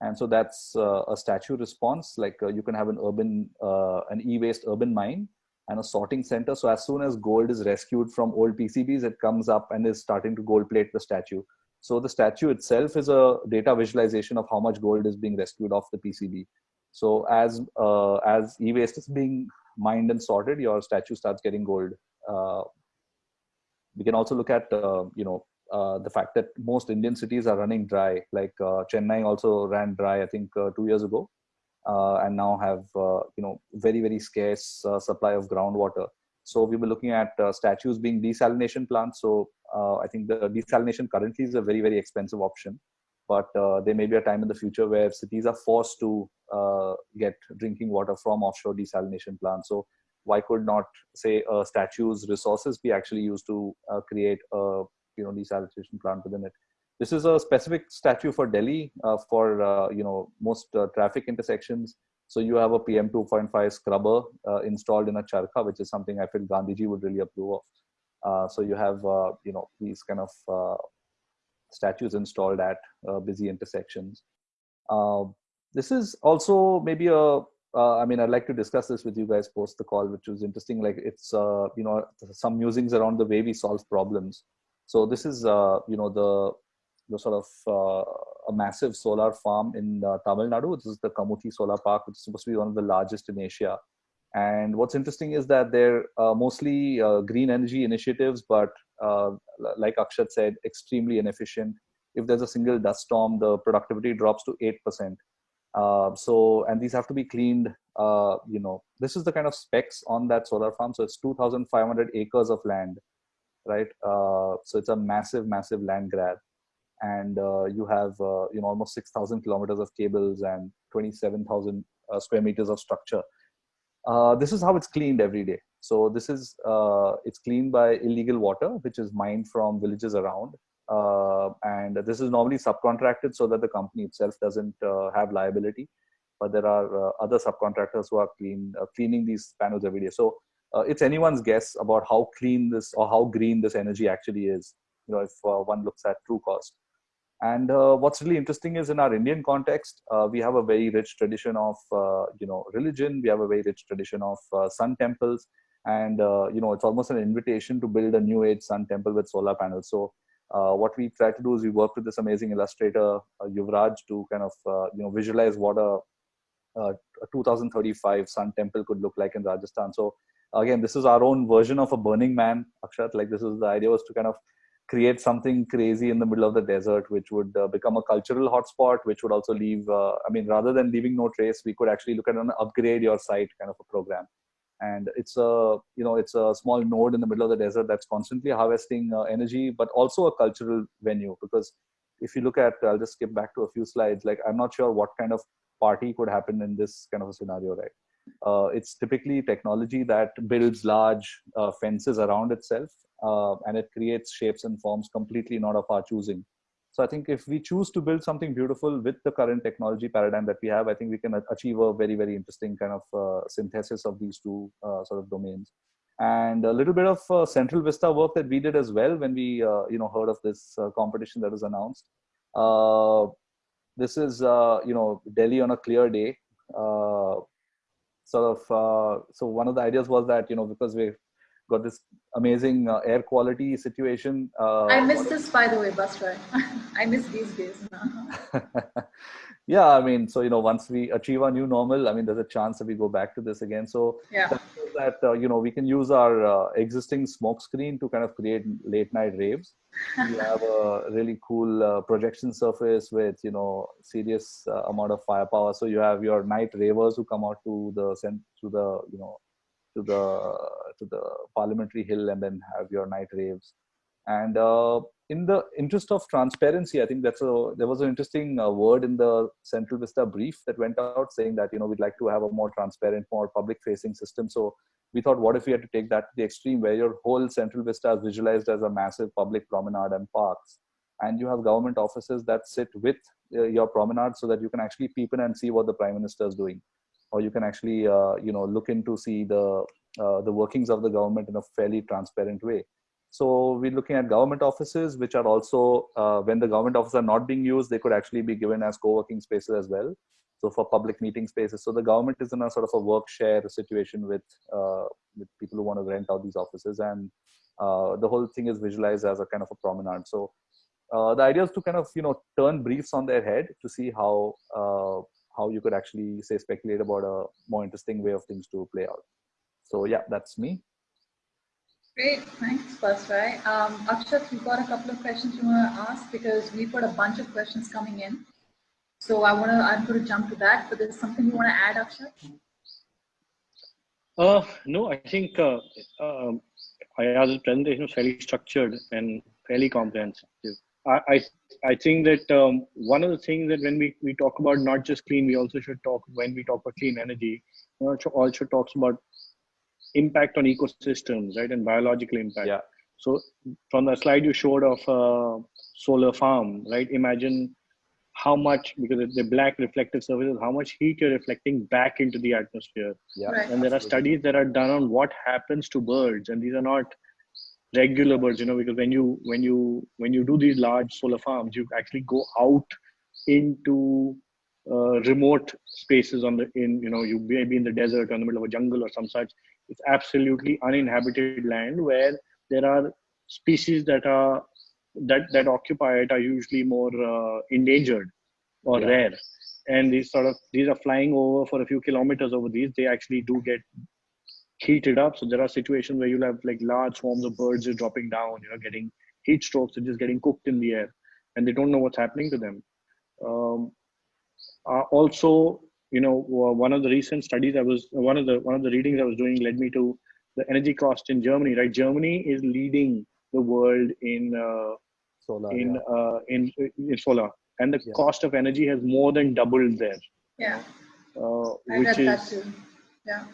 And so that's uh, a statue response. Like uh, you can have an urban, uh, an e-waste urban mine and a sorting center. So as soon as gold is rescued from old PCBs, it comes up and is starting to gold plate the statue. So the statue itself is a data visualization of how much gold is being rescued off the PCB. So as uh, as e-waste is being mined and sorted, your statue starts getting gold. Uh, we can also look at uh, you know uh, the fact that most Indian cities are running dry. Like uh, Chennai also ran dry, I think, uh, two years ago, and now have you know very very scarce supply of groundwater. So we were looking at statues being desalination plants. So uh, I think the desalination currently is a very, very expensive option. But uh, there may be a time in the future where cities are forced to uh, get drinking water from offshore desalination plants. So why could not, say, a statue's resources be actually used to create a you know desalination plant within it? This is a specific statue for Delhi uh, for uh, you know most uh, traffic intersections. So you have a PM 2.5 scrubber installed in a charkha, which is something I feel Gandhiji would really approve of. Uh, so you have uh, you know these kind of uh, statues installed at busy intersections. this is also maybe a uh, I mean, I'd like to discuss this with you guys post the call, which was interesting. Like it's, uh, you know, some musings around the way we solve problems. So this is, uh, you know, the, the sort of a massive solar farm in Tamil Nadu. This is the Kamuthi Solar Park, which is supposed to be one of the largest in Asia And what's interesting is that they're uh, mostly uh, green energy initiatives, but uh, like Akshat said, extremely inefficient. If there's a single dust storm, the productivity drops to 8%. Uh, so, and these have to be cleaned. Uh, you know, this is the kind of specs on that solar farm. So it's 2,500 acres of land, right? Uh, so it's a massive, massive land grab. And you have, you know, almost 6,000 kilometers of cables and 27,000 square meters of structure uh, this is how it's cleaned every day. So this is, uh, it's cleaned by illegal water, which is mined from villages around. Uh, and this is normally subcontracted so that the company itself doesn't uh, have liability. But there are uh, other subcontractors who are clean, uh, cleaning these panels every day. So it's anyone's guess about how clean this or how green this energy actually is. You know, if one looks at true cost. And uh, what's really interesting is in our Indian context, uh, we have a very rich tradition of, uh, you know, religion. We have a very rich tradition of uh, sun temples. And, uh, you know, it's almost an invitation to build a new age sun temple with solar panels. So uh, what we try to do is we work with this amazing illustrator, Yuvraj, to kind of, you know, visualize what a, a 2035 sun temple could look like in Rajasthan. So again, this is our own version of a Burning Man, Akshat. Like this is the idea was to kind of create something crazy in the middle of the desert, which would uh, become a cultural hotspot, which would also leave, uh, I mean, rather than leaving no trace, we could actually look at an upgrade your site kind of a program. And it's a, you know, it's a small node in the middle of the desert that's constantly harvesting uh, energy, but also a cultural venue. Because if you look at, I'll just skip back to a few slides, like I'm not sure what kind of party could happen in this kind of a scenario, right? Uh, it's typically technology that builds large uh, fences around itself uh, and it creates shapes and forms completely not of our choosing. So I think if we choose to build something beautiful with the current technology paradigm that we have, I think we can achieve a very, very interesting kind of uh, synthesis of these two uh, sort of domains. And a little bit of uh, Central Vista work that we did as well when we, you know, heard of this competition that was announced. this is, you know, Delhi on a clear day. Sort of, so one of the ideas was that, you know, because we got this amazing uh, air quality situation. Uh, I miss this, by the way, Basrai. [LAUGHS] I miss these days. [LAUGHS] yeah, I mean, so you know, once we achieve our new normal, I mean, there's a chance that we go back to this again. So yeah. that, that uh, you know, we can use our uh, existing smoke screen to kind of create late night raves. [LAUGHS] we have a really cool uh, projection surface with you know serious uh, amount of firepower. So you have your night ravers who come out to the to the you know to the to the parliamentary hill and then have your night raves and uh, in the interest of transparency i think that's a there was an interesting uh, word in the central vista brief that went out saying that you know we'd like to have a more transparent more public facing system. So we thought what if we had to take that to the extreme where your whole central vista is visualized as a massive public promenade and parks and you have government offices that sit with uh, your promenade so that you can actually peep in and see what the prime minister is doing. Or you can actually uh, you know look into see the uh, the workings of the government in a fairly transparent way so we're looking at government offices which are also uh, when the government offices are not being used they could actually be given as co-working spaces as well so for public meeting spaces so the government is in a sort of a work share situation with uh, with people who want to rent out these offices and uh, the whole thing is visualized as a kind of a promenade so uh, the idea is to kind of you know turn briefs on their head to see how how you could actually say speculate about a more interesting way of things to play out. So yeah, that's me. Great, thanks, Basrai. Um, Akshat, we've got a couple of questions you want to ask because we've got a bunch of questions coming in. So I want to, I'm going to jump to that, but there's something you want to add, Akshat? Uh, no, I think uh, um, Ayaz's presentation was fairly structured and fairly comprehensive. I, I, think that um, one of the things that when we, we talk about not just clean, we also should talk, when we talk about clean energy, also talks about impact on ecosystems, right, and biological impact. Yeah. So from the slide you showed of a solar farm, right, imagine how much, because the black reflective surfaces, how much heat you're reflecting back into the atmosphere. Yeah. Right. And there are studies that are done on what happens to birds, and these are not regular birds you know because when you when you when you do these large solar farms you actually go out into uh, remote spaces on the in you know you may be in the desert or in the middle of a jungle or some such it's absolutely uninhabited land where there are species that are that that occupy it are usually more uh, endangered or yeah. rare and these sort of these are flying over for a few kilometers over these they actually do get heated up. So there are situations where you'll have like large swarms of birds just dropping down, you know, getting heat strokes and just getting cooked in the air, and they don't know what's happening to them. Um, uh, also, you know, one of the recent studies I was one of the one of the readings I was doing led me to the energy cost in Germany. Right, Germany is leading the world in uh, solar in, yeah. uh, in in solar, and the Yeah. cost of energy has more than doubled there, Yeah, uh, I which is that is too. Yeah.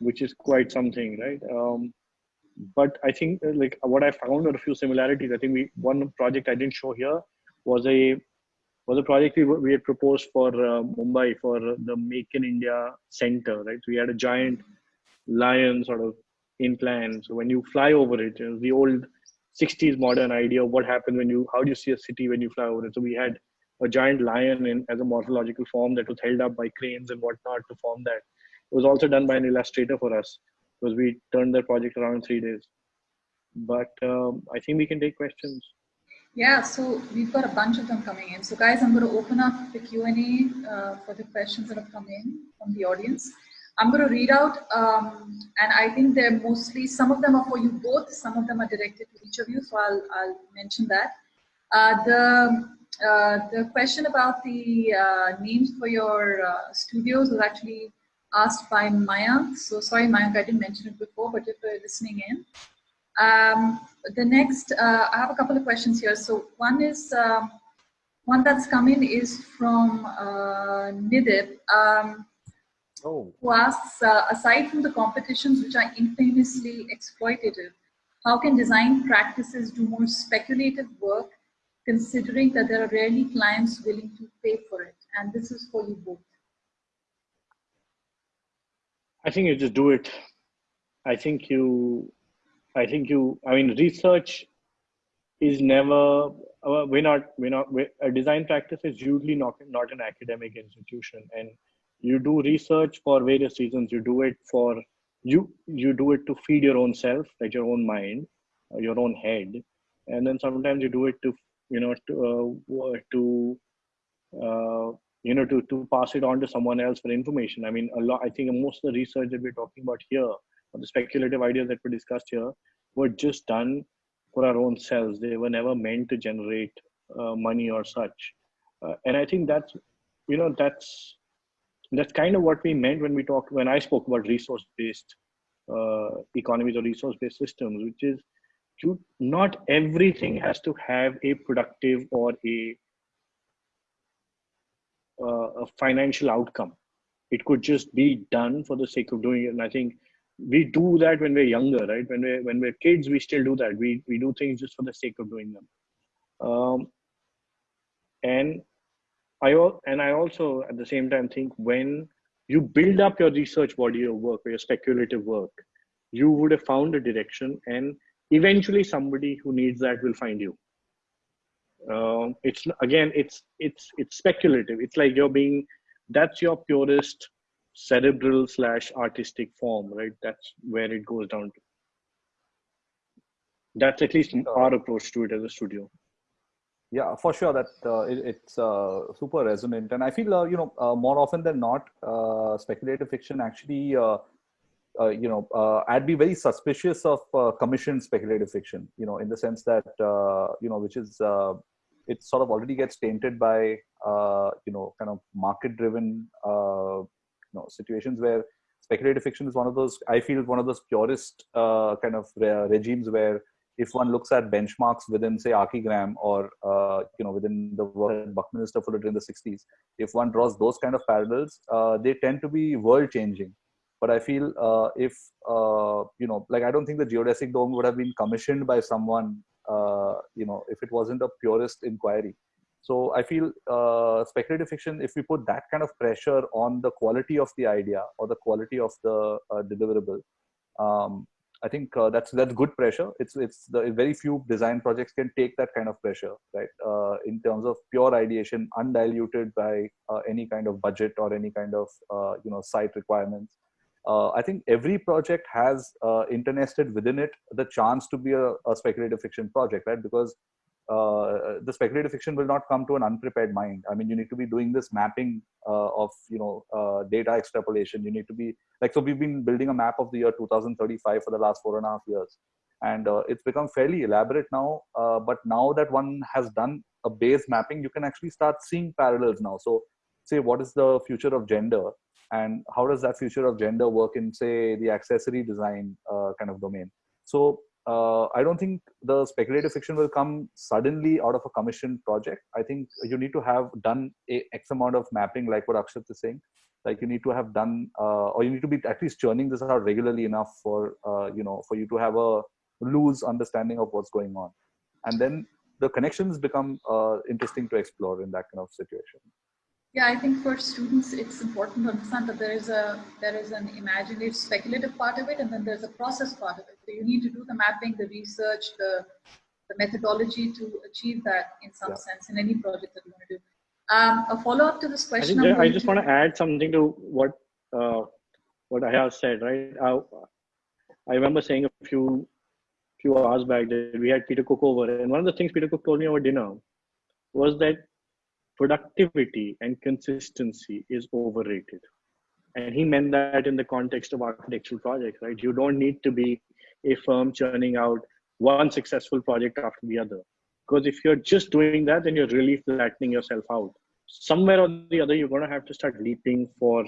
which is quite something, right? Um, but I think uh, like what I found are a few similarities. I think we one project I didn't show here was a was a project we, we had proposed for uh, Mumbai for the Make in India Center, right? So we had a giant lion sort of in plan. So when you fly over it, know, the old 60s modern idea of what happens when you how do you see a city when you fly over it. So we had a giant lion in as a morphological form that was held up by cranes and whatnot to form that. It was also done by an illustrator for us because we turned that project around in three days. But um, I think we can take questions. Yeah, so we've got a bunch of them coming in. So guys, I'm going to open up the Q&A uh, for the questions that have come in from the audience. I'm going to read out, um, and I think they're mostly, some of them are for you both, some of them are directed to each of you, so I'll, I'll mention that. Uh, the, uh, the question about the uh, names for your uh, studios was actually asked by Mayank. So sorry, Mayank, I didn't mention it before, but if you're listening in. Um, the next, uh, I have a couple of questions here. So one is, uh, one that's come in is from uh, Nidip, um, oh who asks, uh, aside from the competitions which are infamously exploitative, how can design practices do more speculative work considering that there are rarely clients willing to pay for it? And this is for you both. I think you just do it. I think you, I think you, I mean, research is never, uh, we're not, we're not, we're, a design practice is usually not, not an academic institution. And you do research for various reasons. You do it for, you, you do it to feed your own self, like your own mind, uh, your own head. And then sometimes you do it to, you know, to, uh, to, uh, you know to to pass it on to someone else for information i mean a lot i think most of the research that we're talking about here or the speculative ideas that were discussed here were just done for our own selves they were never meant to generate uh, money or such uh, and i think that's you know that's that's kind of what we meant when we talked when i spoke about resource based uh, economies or resource based systems which is you, not everything has to have a productive or a uh, a financial outcome. It could just be done for the sake of doing it. And I think we do that when we're younger, right? When we're when we're kids, we still do that. We we do things just for the sake of doing them. Um, and I and I also at the same time think when you build up your research body of work or your speculative work, you would have found a direction, and eventually somebody who needs that will find you um, it's again it's it's it's speculative it's like you're being that's your purest cerebral slash artistic form right? That's where it goes down to. That's at least our approach to it as a studio. Yeah for sure that uh, it, it's uh, super resonant. And i feel uh, you know uh, more often than not uh, speculative fiction actually uh, uh, you know, uh, I'd be very suspicious of uh, commissioned speculative fiction. You know, in the sense that uh, you know, which is uh, it sort of already gets tainted by uh, you know, kind of market-driven uh, you know situations where speculative fiction is one of those. I feel one of those purest uh, kind of re- regimes where if one looks at benchmarks within say archigram or uh, you know within the work that buckminster fullerton in the 60s if one draws those kind of parallels uh, they tend to be world changing but i feel uh, if uh, you know like i don't think the geodesic dome would have been commissioned by someone uh, you know if it wasn't a purist inquiry so i feel uh, speculative fiction if we put that kind of pressure on the quality of the idea or the quality of the uh, deliverable um, I think uh, that's that's good pressure. It's it's the very few design projects can take that kind of pressure, right? Uh, in terms of pure ideation, undiluted by uh, any kind of budget or any kind of uh, you know site requirements. I think every project has internested within it the chance to be a, a speculative fiction project, right? Because uh, the speculative fiction will not come to an unprepared mind. I mean, you need to be doing this mapping uh, of you know uh, data extrapolation. You need to be like so. We've been building a map of the year 2035 for the last four and a half years, and uh, it's become fairly elaborate now. Uh, but now that one has done a base mapping, you can actually start seeing parallels now. So, say what is the future of gender, and how does that future of gender work in say the accessory design uh, kind of domain? So uh, I don't think the speculative fiction will come suddenly out of a commissioned project. I think you need to have done a X amount of mapping, like what Akshat is saying. Like you need to have done, uh, or you need to be at least churning this out regularly enough for uh, you know for you to have a loose understanding of what's going on, and then the connections become uh, interesting to explore in that kind of situation. Yeah, I think for students, it's important to understand that there is a there is an imaginative, speculative part of it, and then there's a process part of it. So you need to do the mapping, the research, the the methodology to achieve that in some yeah. sense in any project that you want to do. Um, a follow up to this question. I, I just to... want to add something to what uh, what I have said. Right, I, I remember saying a few few hours back that we had Peter Cook over, and one of the things Peter Cook told me over dinner was that productivity and consistency is overrated. And he meant that in the context of architectural projects, right? You don't need to be a firm churning out one successful project after the other. Because if you're just doing that, then you're really flattening yourself out. Somewhere or the other, you're going to have to start leaping for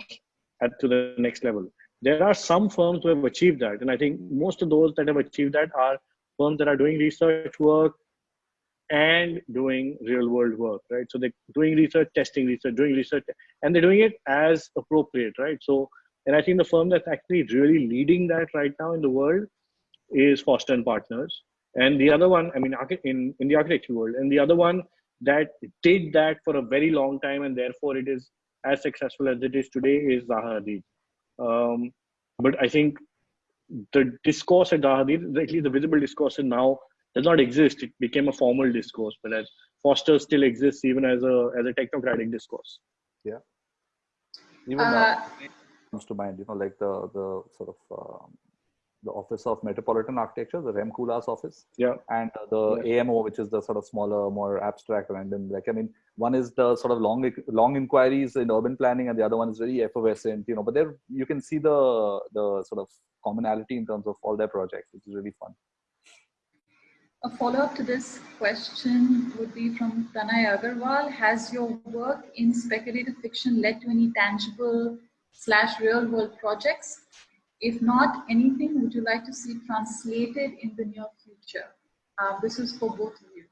at to the next level. There are some firms who have achieved that, and I think most of those that have achieved that are firms that are doing research work, and doing real world work, right? So they're doing research, testing research, doing research, and they're doing it as appropriate, right? So, and I think the firm that's actually really leading that right now in the world is Foster and Partners. And the other one, I mean, in, in the architecture world, and the other one that did that for a very long time, and therefore it is as successful as it is today is Zaha Hadid. Um, but I think the discourse at Zaha Hadid, at least the visible discourse is now does not exist. It became a formal discourse, but as Foster still exists even as a as a technocratic discourse. Yeah. Even uh, comes to mind, you know, like the the sort of um, the Office of Metropolitan Architecture, the Rem Koolhaas office, yeah, and uh, the yeah. AMO, which is the sort of smaller, more abstract, random. Like I mean, one is the sort of long long inquiries in urban planning, and the other one is very effervescent, you know. But there you can see the the sort of commonality in terms of all their projects, which is really fun. A follow-up to this question would be from Pranay Agarwal. Has your work in speculative fiction led to any tangible slash real world projects? If not anything, would you like to see translated in the near future? Uh, this is for both of you.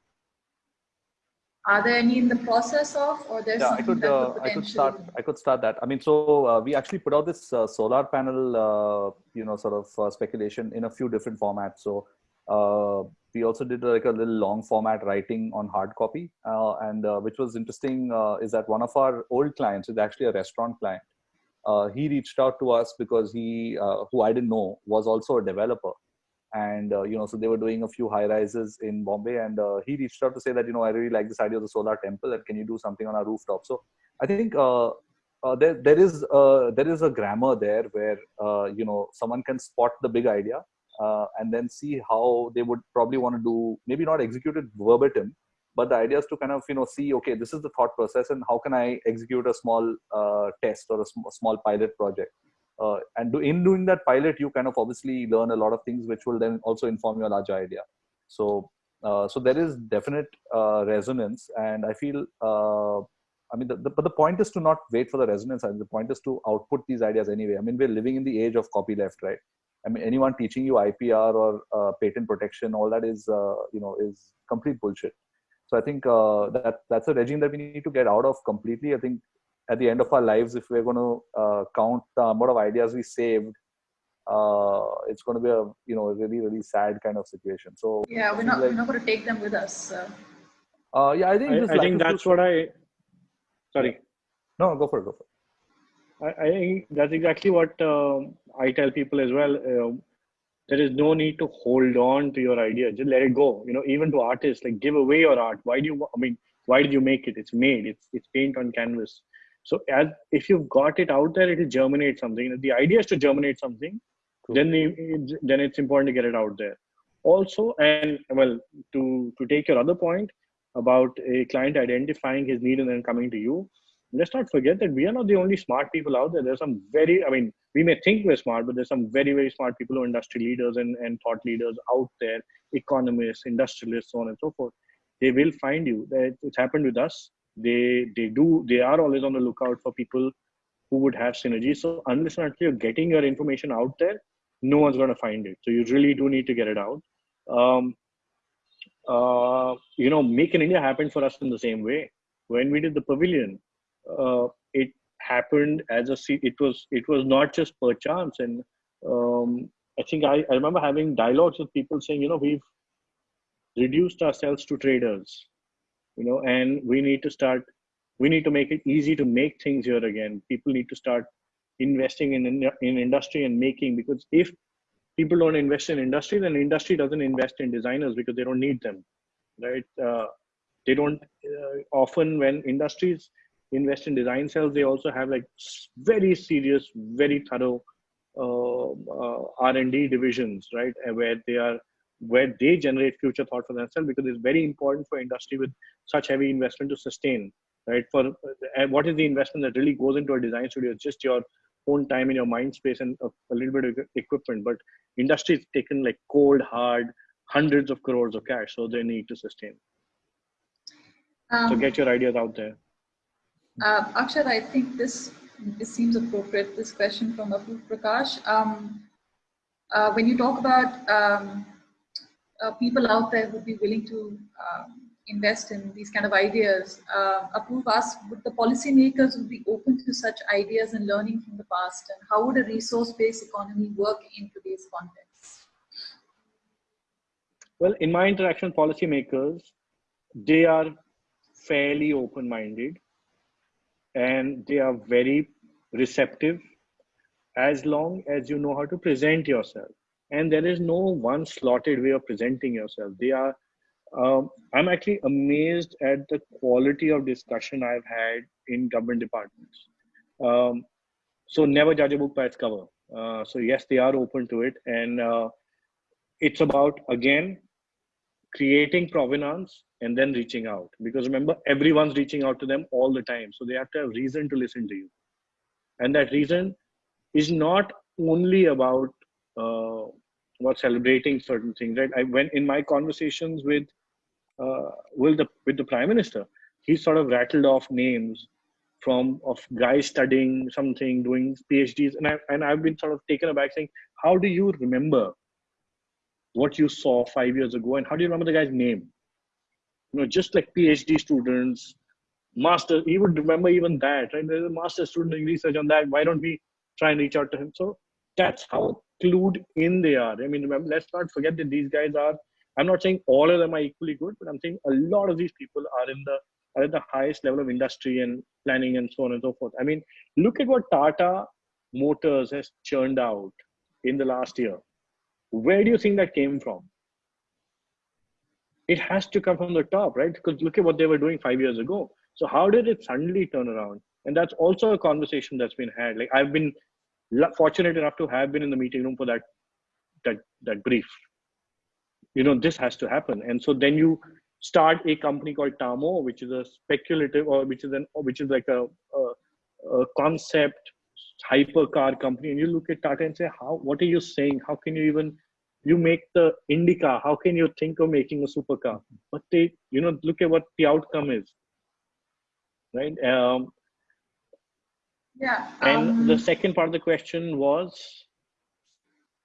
Are there any in the process of, or there's yeah, something I could, uh, I could start. I could start that. I mean, so uh, we actually put out this uh, solar panel, uh, you know, sort of uh, speculation in a few different formats. So uh, we also did like a little long format writing on hard copy uh, and uh, which was interesting uh, is that one of our old clients is actually a restaurant client. Uh, he reached out to us because he uh, who i didn't know was also a developer. And uh, you know so they were doing a few high rises in bombay and he reached out to say that you know i really like this idea of the solar temple and can you do something on our rooftop? So i think there, there is there is a grammar there where you know someone can spot the big idea uh, and then see how they would probably want to do maybe not execute it verbatim but the idea is to kind of you know see okay this is the thought process and how can i execute a small uh, test or a sm- small pilot project uh, and do, in doing that pilot you kind of obviously learn a lot of things which will then also inform your larger idea so uh, so there is definite uh, resonance and i feel uh, I mean, the, the, but the point is to not wait for the resonance. the point is to output these ideas anyway. I mean, we're living in the age of copyleft, right? I mean, anyone teaching you IPR or uh, patent protection, all that is, uh, you know, is complete bullshit. So I think uh, that that's a regime that we need to get out of completely. I think at the end of our lives, if we're going to uh, count the amount of ideas we saved, uh, it's going to be a you know a really really sad kind of situation. So yeah, we're not like, we're not going to take them with us. So. Uh, yeah, I think I, I think that's what I. Sorry. No, go for it. Go for it. I, I think that's exactly what um, I tell people as well. Uh, there is no need to hold on to your idea. Just let it go. You know, even to artists, like give away your art. Why do you? I mean, why did you make it? It's made. It's it's paint on canvas. So as if you've got it out there, it will germinate something. The idea is to germinate something. Cool. Then the, then it's important to get it out there. Also, and well, to to take your other point, about a client identifying his need and then coming to you let's not forget that we are not the only smart people out there. There's some very i mean we may think we're smart but there's some very very smart people who are industry leaders and, and thought leaders out there economists industrialists so on and so forth. They will find you. It's happened with us. They they do they are always on the lookout for people who would have synergy. So unless and until you're getting your information out there no one's going to find it. So you really do need to get it out. Um, uh, you know, Make in India happen for us in the same way. When we did the pavilion, uh, it happened as a it was it was not just per chance. And um, I think I, I remember having dialogues with people saying, you know, we've reduced ourselves to traders, you know, and we need to start. We need to make it easy to make things here again. People need to start investing in in industry and making because if people don't invest in industry, then industry doesn't invest in designers because they don't need them, right? Uh, they don't uh, often when industries invest in design cells, they also have like very serious, very thorough uh, uh R&D divisions, right? Where they are where they generate future thought for themselves because it's very important for industry with such heavy investment to sustain right? For what is the investment that really goes into a design studio it's just your own time in your mind space and a, a little bit of equipment but industry is taken like cold hard hundreds of crores of cash so they need to sustain. Um, so get your ideas out there uh, Akshat, I think this this seems appropriate. This question from Apoorv Prakash. Um, uh, when you talk about um, uh, people out there who'd be willing to um, invest in these kind of ideas. Uh, Apoorv asked, would the policymakers would be open to such ideas and learning from the past? And how would a resource-based economy work in today's context? Well, in my interaction with policymakers, they are fairly open-minded and they are very receptive as long as you know how to present yourself. And there is no one slotted way of presenting yourself. They are um, I'm actually amazed at the quality of discussion I've had in government departments. Um, so never judge a book by its cover. Uh, so yes, they are open to it, and uh, it's about again creating provenance and then reaching out. Because remember, everyone's reaching out to them all the time, so they have to have reason to listen to you, and that reason is not only about uh, about celebrating certain things. Right? I went in my conversations with uh, with the with the prime minister, he sort of rattled off names from of guys studying something, doing PhDs, and I and I've been sort of taken aback, saying, how do you remember what you saw five years ago, and how do you remember the guy's name? You know, just like PhD students, master, he would remember even that, right? There's a master student doing research on that. Why don't we try and reach out to him? So that's how clued in they are. I mean, remember, let's not forget that these guys are I'm not saying all of them are equally good, but I'm saying a lot of these people are in the are at the highest level of industry and planning and so on and so forth. I mean, look at what Tata Motors has churned out in the last year. Where do you think that came from? It has to come from the top, right? Because look at what they were doing five years ago. So how did it suddenly turn around? And that's also a conversation that's been had. Like I've been fortunate enough to have been in the meeting room for that that that brief you know this has to happen and so then you start a company called tamo which is a speculative or which is an which is like a, a, a concept hypercar company and you look at tata and say how what are you saying? How can you even you make the indica how can you think of making a supercar? But they you know look at what the outcome is right? Um yeah um, and the second part of the question was?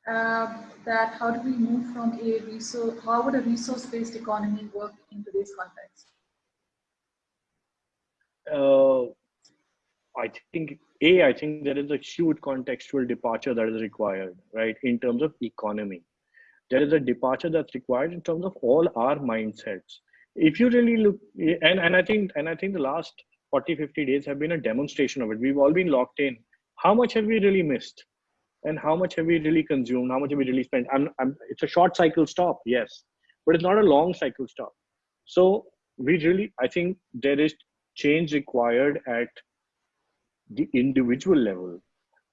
Uh, that how do we move from a resource, how would a resource-based economy work in today's context? Uh, I think, A, I think there is a huge contextual departure that is required, right, in terms of economy. There is a departure that's required in terms of all our mindsets. If you really look, and, and I think, and I think the last 40, 50 days have been a demonstration of it. We've all been locked in. How much have we really missed? and how much have we really consumed how much have we really spent I'm, I'm, it's a short cycle stop yes but it's not a long cycle stop so we really i think there is change required at the individual level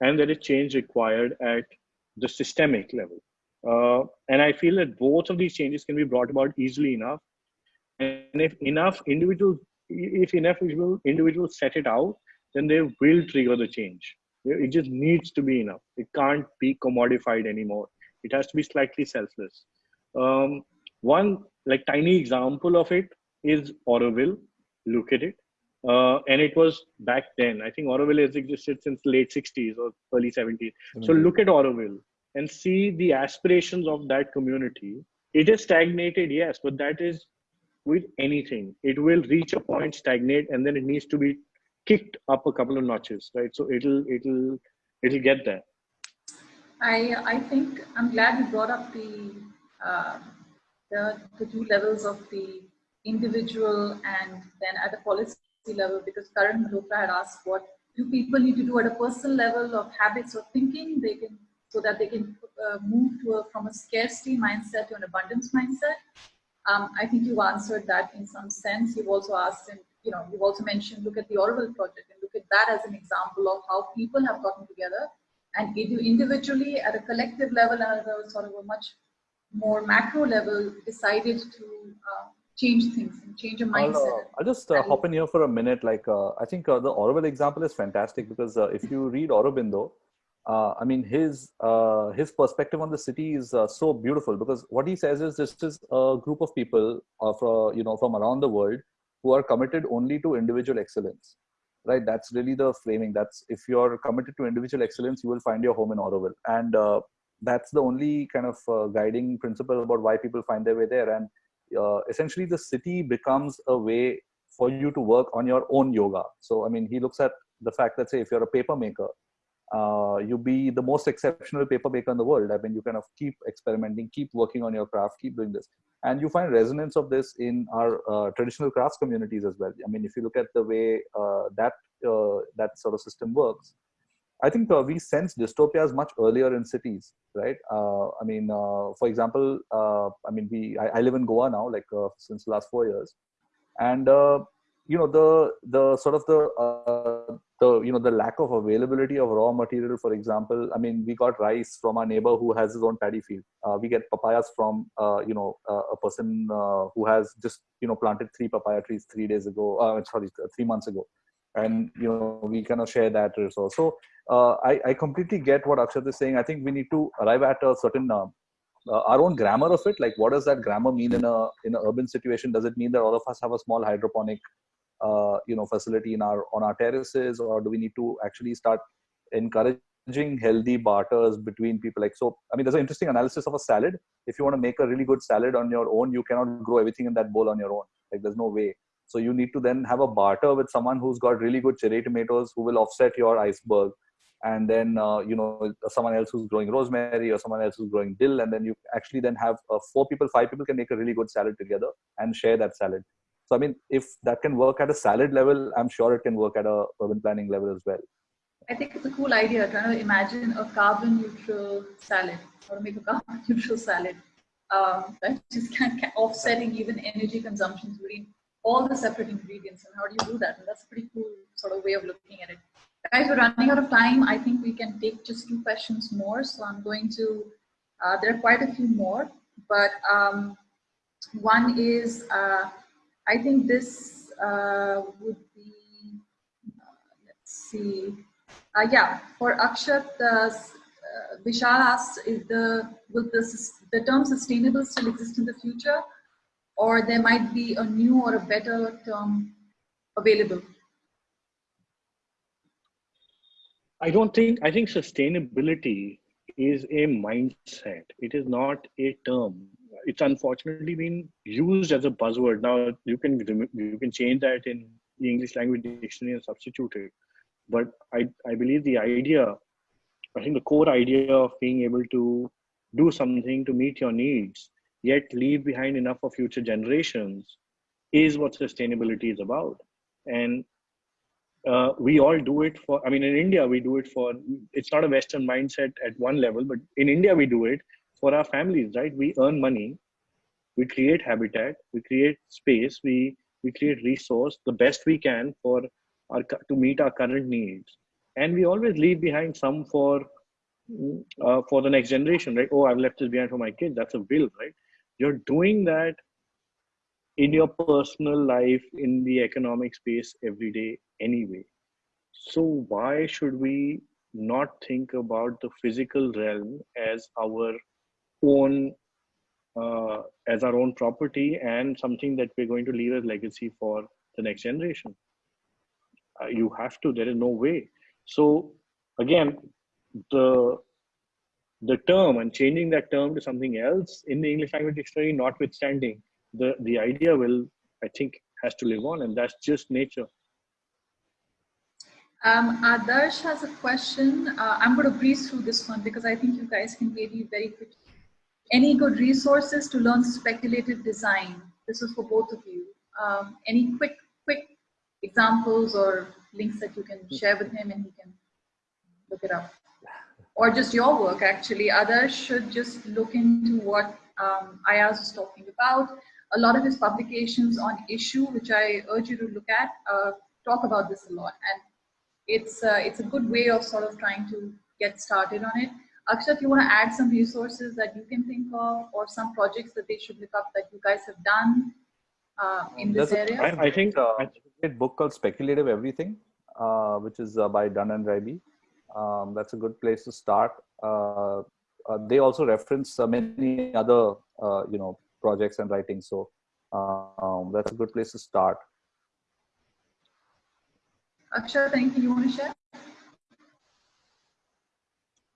and there is change required at the systemic level. Uh, and i feel that both of these changes can be brought about easily enough. And if enough individuals if enough individuals set it out then they will trigger the change. It just needs to be enough. It can't be commodified anymore. It has to be slightly selfless. Um, one like tiny example of it is Auroville. Look at it. Uh, and it was back then. I think Auroville has existed since late 60s or early 70s. Mm-hmm. So look at Auroville and see the aspirations of that community. It is stagnated, yes, but that is with anything. It will reach a point, stagnate, and then it needs to be kicked up a couple of notches, right? So it'll it'll it'll get there. I I think I'm glad you brought up the uh, the, the two levels of the individual and then at the policy level because Karan Malhotra had asked what do people need to do at a personal level of habits or thinking they can so that they can uh, move to a, from a scarcity mindset to an abundance mindset. Um, I think you answered that in some sense. You've also asked and you know you've also mentioned look at the Auroville project and look at that as an example of how people have gotten together and individually at a collective level at a sort of a much more macro level decided to uh, change things and change your mindset. I'll, uh, I'll just uh, hop in here for a minute. Like, uh, I think uh, the Auroville example is fantastic because uh, if you read Aurobindo, I mean, his his perspective on the city is so beautiful because what he says is this is a group of people from you know from around the world who are committed only to individual excellence. Right? That's really the framing. That's if you're committed to individual excellence you will find your home in Auroville. And that's the only kind of uh, guiding principle about why people find their way there. And uh, essentially the city becomes a way for you to work on your own yoga. So i mean he looks at the fact that say if you're a paper maker uh, you be the most exceptional paper maker in the world. I mean you kind of keep experimenting keep working on your craft keep doing this. And you find resonance of this in our uh, traditional crafts communities as well. I mean if you look at the way uh, that uh, that sort of system works I think uh, we sense dystopias much earlier in cities, right? Uh, I mean, uh, for example, uh, I mean, we I, I, live in Goa now, like uh, since the last four years, and uh, you know the the sort of the the you know the lack of availability of raw material. For example, I mean, we got rice from our neighbor who has his own paddy field. we get papayas from you know a person who has just you know planted three papaya trees three days ago. sorry, three months ago and you know we kind of share that resource. So uh, I, I completely get what akshat is saying. I think we need to arrive at a certain uh, uh, our own grammar of it. Like what does that grammar mean in a in an urban situation? Does it mean that all of us have a small hydroponic uh, you know facility in our on our terraces? Or do we need to actually start encouraging healthy barters between people? Like so i mean there's an interesting analysis of a salad. If you want to make a really good salad on your own you cannot grow everything in that bowl on your own. Like there's no way so you need to then have a barter with someone who's got really good cherry tomatoes who will offset your iceberg. And then, uh, you know, someone else who's growing rosemary or someone else who's growing dill. And then you actually then have uh, four people, five people can make a really good salad together and share that salad. So, I mean, if that can work at a salad level, I'm sure it can work at a urban planning level as well. I think it's a cool idea trying to imagine a carbon neutral salad or make a carbon [LAUGHS] neutral salad. Um, that just kind of offsetting even energy consumption consumptions between all the separate ingredients and how do you do that? And that's a pretty cool sort of way of looking at it. Guys, we're running out of time. I think we can take just two questions more. So I'm going to, uh, there are quite a few more, but um, one is, uh, I think this uh, would be, uh, let's see, uh, yeah, for Akshat, uh, Vishal asks, is the, will the, the term sustainable still exist in the future? Or there might be a new or a better term available? I don't think, I think sustainability is a mindset. It is not a term. It's unfortunately been used as a buzzword. Now you can you can change that in the English language dictionary and substitute it. But I, I believe the idea, I think the core idea of being able to do something to meet your needs yet leave behind enough for future generations is what sustainability is about. And uh, we all do it for i mean in india we do it for it's not a western mindset at one level but in india we do it for our families right? We earn money we create habitat we create space we we create resource the best we can for our to meet our current needs. And we always leave behind some for uh, for the next generation right? Oh i've left this behind for my kids that's a will right you're doing that in your personal life in the economic space every day anyway. So why should we not think about the physical realm as our own uh, as our own property and something that we're going to leave as legacy for the next generation? Uh, you have to. There is no way. So again the the term and changing that term to something else in the english language dictionary notwithstanding the the idea will i think has to live on and that's just nature um, Adarsh has a question. Uh, I'm going to breeze through this one because I think you guys can maybe very quickly. Any good resources to learn speculative design? This is for both of you. Um, any quick, quick examples or links that you can share with him and he can look it up? Or just your work, actually. Others should just look into what um, Ayaz was talking about. A lot of his publications on Issuu, which I urge you to look at, uh, talk about this a lot. And it's uh, it's a good way of sort of trying to get started on it. Akshat, you want to add some resources that you can think of or some projects that they should look up that you guys have done uh, in this There's area? A, I, I think uh, a great book called Speculative Everything, uh, which is uh, by Dunne and Raby. Um, that's a good place to start. Uh, uh, they also reference many other, you know, projects and writing. So um, that's a good place to start. Akshat, anything you You want to share?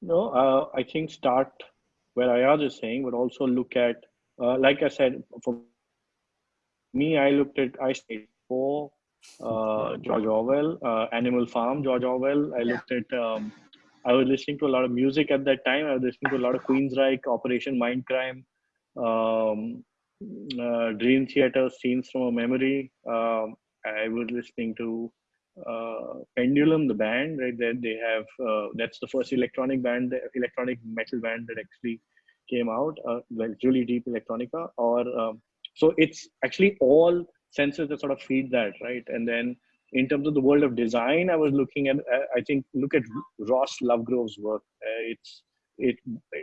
No, uh, I think start where Ayaz is saying, but also look at, uh, like I said, for me, I looked at, I stayed for uh, George Orwell, uh, Animal Farm, George Orwell. I looked at, um, I was listening to a lot of music at that time. I was listening to a lot of Queensryche, Operation Mindcrime, um, uh, Dream Theater, Scenes from a Memory. Um, I was listening to uh, Pendulum, the band, right? That they have uh, that's the first electronic band, electronic metal band that actually came out, uh, like really deep electronica. Or um, so it's actually all senses that sort of feed that, right? And then in terms of the world of design, I was looking at I think look at Ross Lovegrove's work. Uh, it's it,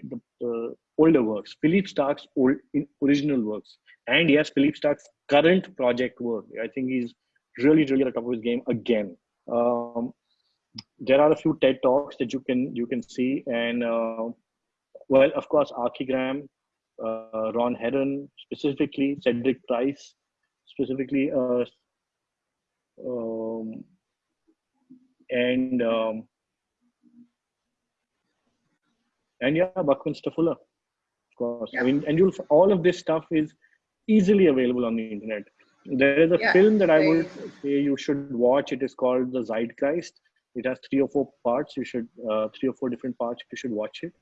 the, the, older works, Philippe Starck's old original works, and yes, Philippe Starck's current project work. I think he's really really at the top of his game again um, there are a few ted talks that you can you can see and uh, well of course archigram uh, ron Herron specifically cedric price specifically uh, um, and um, and yeah buckminster fuller of course yeah. i mean and you'll all of this stuff is easily available on the internet there is a yeah, film that I would say you should watch. It is called The Zeitgeist. It has three or four parts. You should uh, three or four different parts. You should watch it.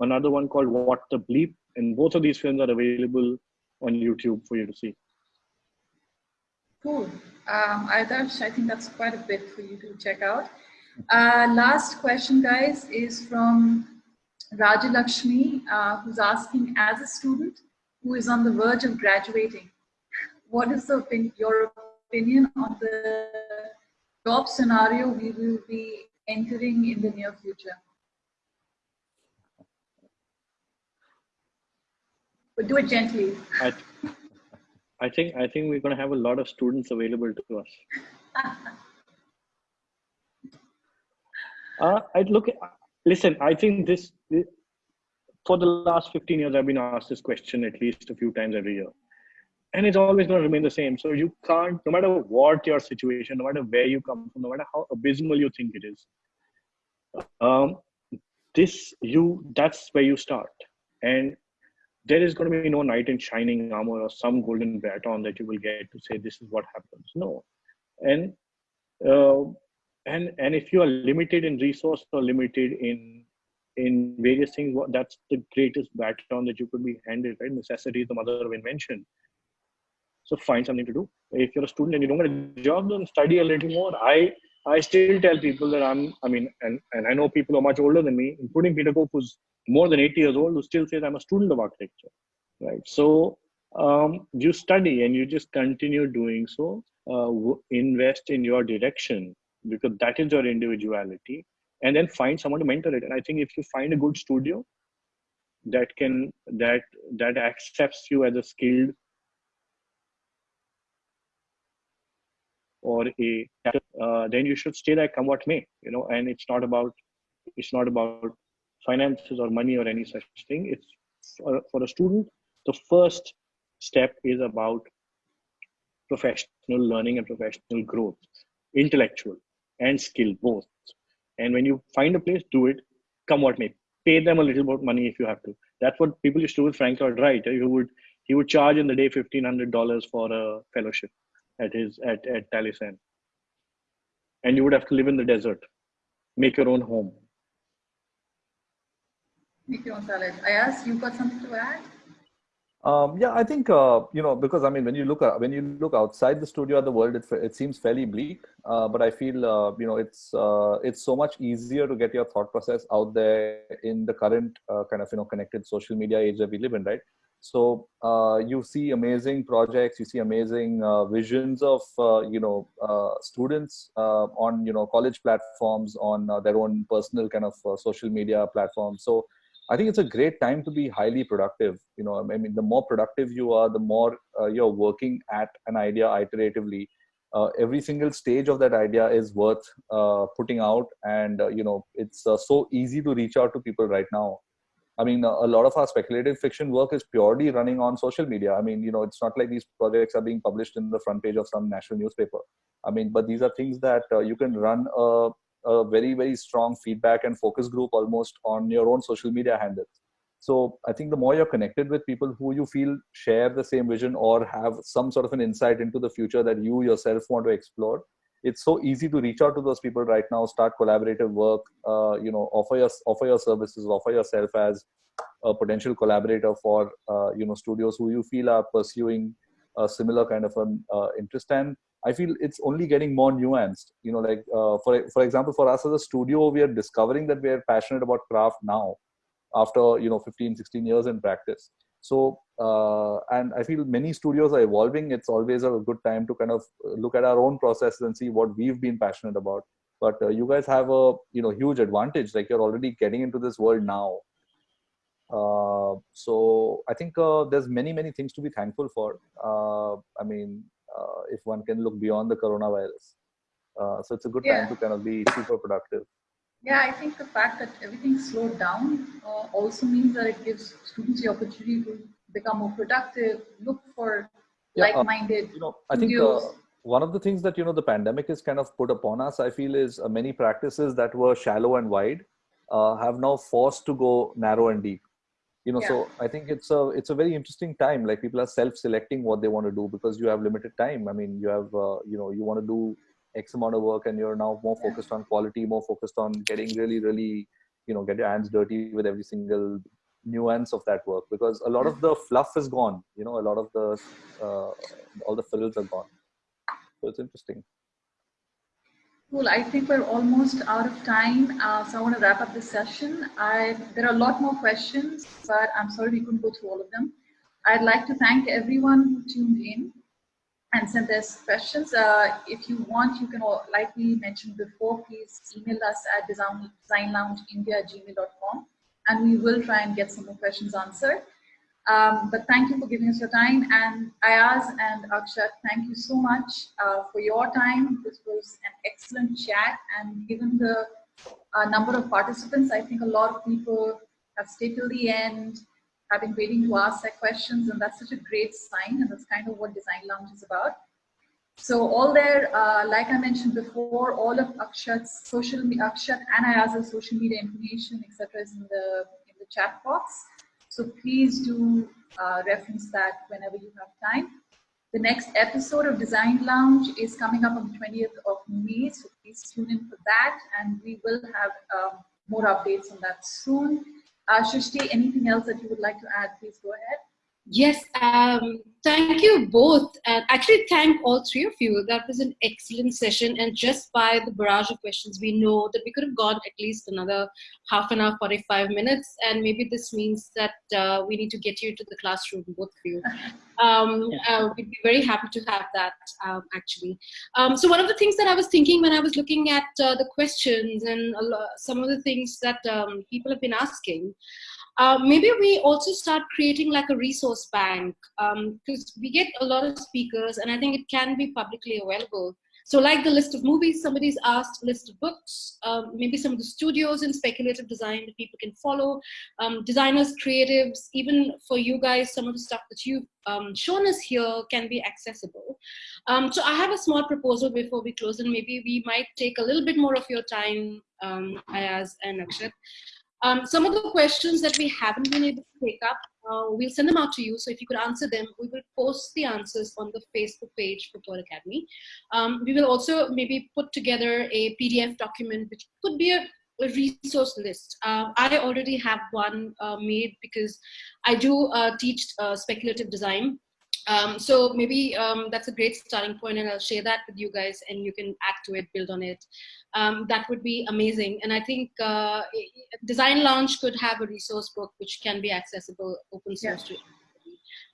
Another one called What the Bleep, and both of these films are available on YouTube for you to see. Cool. Um, I, I think that's quite a bit for you to check out. Uh, last question, guys, is from Rajalakshmi, uh, who's asking, as a student who is on the verge of graduating, what is the, your opinion on the job scenario we will be entering in the near future? But do it gently. I, I think I think we're going to have a lot of students available to us. [LAUGHS] uh, I look. Listen, I think this for the last 15 years, I've been asked this question at least a few times every year and it's always going to remain the same. So you can't, no matter what your situation, no matter where you come from, no matter how abysmal you think it is, um, this you that's where you start, and there is going to be no knight in shining armor or some golden baton that you will get to say this is what happens. No, and uh, and and if you are limited in resource or limited in in various things, that's the greatest baton that you could be handed. Right, necessity is the mother of invention so find something to do. If you're a student and you don't get a job, then study a little more. I I still tell people that I'm, I mean, and, and I know people are much older than me, including Peter Cook, who's more than 80 years old, who still says I'm a student of architecture, right? So um, you study and you just continue doing so. Uh, invest in your direction because that is your individuality, and then find someone to mentor it. And I think if you find a good studio that can that that accepts you as a skilled or a uh, then you should stay there come what may you know and it's not about it's not about finances or money or any such thing. It's for, for a student the first step is about professional learning and professional growth intellectual and skill both. And when you find a place do it come what may. Pay them a little more money if you have to. That's what people used to do with frank lloyd wright. He would he would charge in the day $1500 for a fellowship at his at, at Taliesin. And you would have to live in the desert, make your own home. Make your own salad. Ayaz you got something to add? Um, yeah, I think uh, you know because I mean when you look at, when you look outside the studio at the world, it, it seems fairly bleak. Uh, but I feel uh, you know it's uh, it's so much easier to get your thought process out there in the current uh, kind of you know connected social media age that we live in, right? So uh, you see amazing projects, you see amazing uh, visions of uh, you know uh, students uh, on you know college platforms, on uh, their own personal kind of social media platforms. So I think it's a great time to be highly productive. You know, I mean, the more productive you are, the more you're working at an idea iteratively. every single stage of that idea is worth putting out, and you know, it's so easy to reach out to people right now I mean, a lot of our speculative fiction work is purely running on social media. I mean, you know, it's not like these projects are being published in the front page of some national newspaper. I mean, but these are things that uh, you can run a, a, very, very strong feedback and focus group almost on your own social media handles. So I think the more you're connected with people who you feel share the same vision or have some sort of an insight into the future that you yourself want to explore, it's so easy to reach out to those people right now start collaborative work uh, you know offer your offer your services offer yourself as a potential collaborator for uh, you know studios who you feel are pursuing a similar kind of an uh, interest. And i feel it's only getting more nuanced you know like uh, for for example for us as a studio we are discovering that we are passionate about craft now after you know 15 16 years in practice so uh, and i feel many studios are evolving. It's always a good time to kind of look at our own processes and see what we've been passionate about. But uh, you guys have a you know huge advantage. Like you're already getting into this world now. Uh, so i think uh, there's many many things to be thankful for. Uh, i mean uh, if one can look beyond the coronavirus. So it's a good yeah. time to kind of be super productive yeah, I think the fact that everything slowed down uh, also means that it gives students the opportunity to become more productive, look for yeah, uh, like-minded. Uh, you know, I think uh, one of the things that you know the pandemic has kind of put upon us, I feel, is uh, many practices that were shallow and wide uh, have now forced to go narrow and deep. You know, yeah. so I think it's a it's a very interesting time. Like people are self-selecting what they want to do because you have limited time. I mean, you have you know you want to do x amount of work and you're now more focused on quality more focused on getting really really you know get your hands dirty with every single nuance of that work because a lot of the fluff is gone you know a lot of the uh, all the frills are gone so it's interesting Cool. I think we're almost out of time, uh, so I want to wrap up this session. I, there are a lot more questions, but I'm sorry we couldn't go through all of them. I'd like to thank everyone who tuned in and send us questions. Uh, if you want, you can, all, like we mentioned before, please email us at design, designloungeindia at gmail.com and we will try and get some more questions answered. Um, but thank you for giving us your time. And Ayaz and Akshat, thank you so much uh, for your time. This was an excellent chat. And given the uh, number of participants, I think a lot of people have stayed till the end have been waiting to ask their questions and that's such a great sign and that's kind of what Design Lounge is about. So all there, uh, like I mentioned before, all of Akshat's social media, Akshat and Ayaz's social media information, etc., is in the in the chat box. So please do uh, reference that whenever you have time. The next episode of Design Lounge is coming up on the 20th of May, so please tune in for that, and we will have um, more updates on that soon. Uh, Shrishti, anything else that you would like to add, please go ahead. Yes, um, thank you both. And actually, thank all three of you. That was an excellent session. And just by the barrage of questions, we know that we could have gone at least another half an hour, 45 minutes. And maybe this means that uh, we need to get you to the classroom, both of you. [LAUGHS] Um, uh, we'd be very happy to have that, um, actually. Um, so one of the things that I was thinking when I was looking at uh, the questions and some of the things that um, people have been asking, uh, maybe we also start creating like a resource bank because um, we get a lot of speakers and I think it can be publicly available. So like the list of movies somebody's asked, list of books, um, maybe some of the studios in speculative design that people can follow, um, designers, creatives, even for you guys, some of the stuff that you've um, shown us here can be accessible. Um, so I have a small proposal before we close and maybe we might take a little bit more of your time, um, Ayaz and Akshat. Um, some of the questions that we haven't been able to take up, uh, we'll send them out to you. So if you could answer them, we will post the answers on the Facebook page for Pearl Academy. Um, we will also maybe put together a PDF document, which could be a, a resource list. Uh, I already have one uh, made because I do uh, teach uh, speculative design. Um, so maybe um, that's a great starting point and I'll share that with you guys and you can add to it, build on it. Um, that would be amazing. And I think uh, Design Lounge could have a resource book which can be accessible open source yeah. to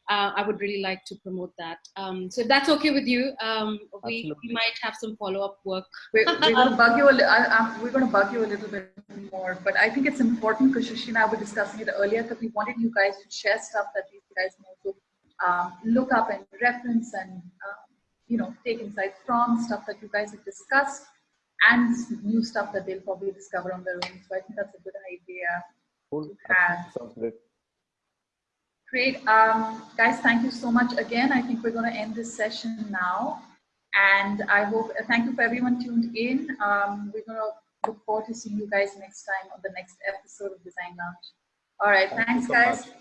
uh, I would really like to promote that. Um, so if that's okay with you, um, we, we, might have some follow-up work. We're, we're [LAUGHS] going to bug you. A, I, I, we're going to bug you a little bit more, but I think it's important because Shashi and I were discussing it earlier that we wanted you guys to share stuff that you guys know. So um, look up and reference and um, you know take insights from stuff that you guys have discussed and new stuff that they'll probably discover on their own. So I think that's a good idea. Cool. Sounds good. Great. Um, guys, thank you so much again. I think we're going to end this session now. And I hope, uh, thank you for everyone tuned in. Um, we're going to look forward to seeing you guys next time on the next episode of Design Lounge. All right. Thank thanks, guys. Much.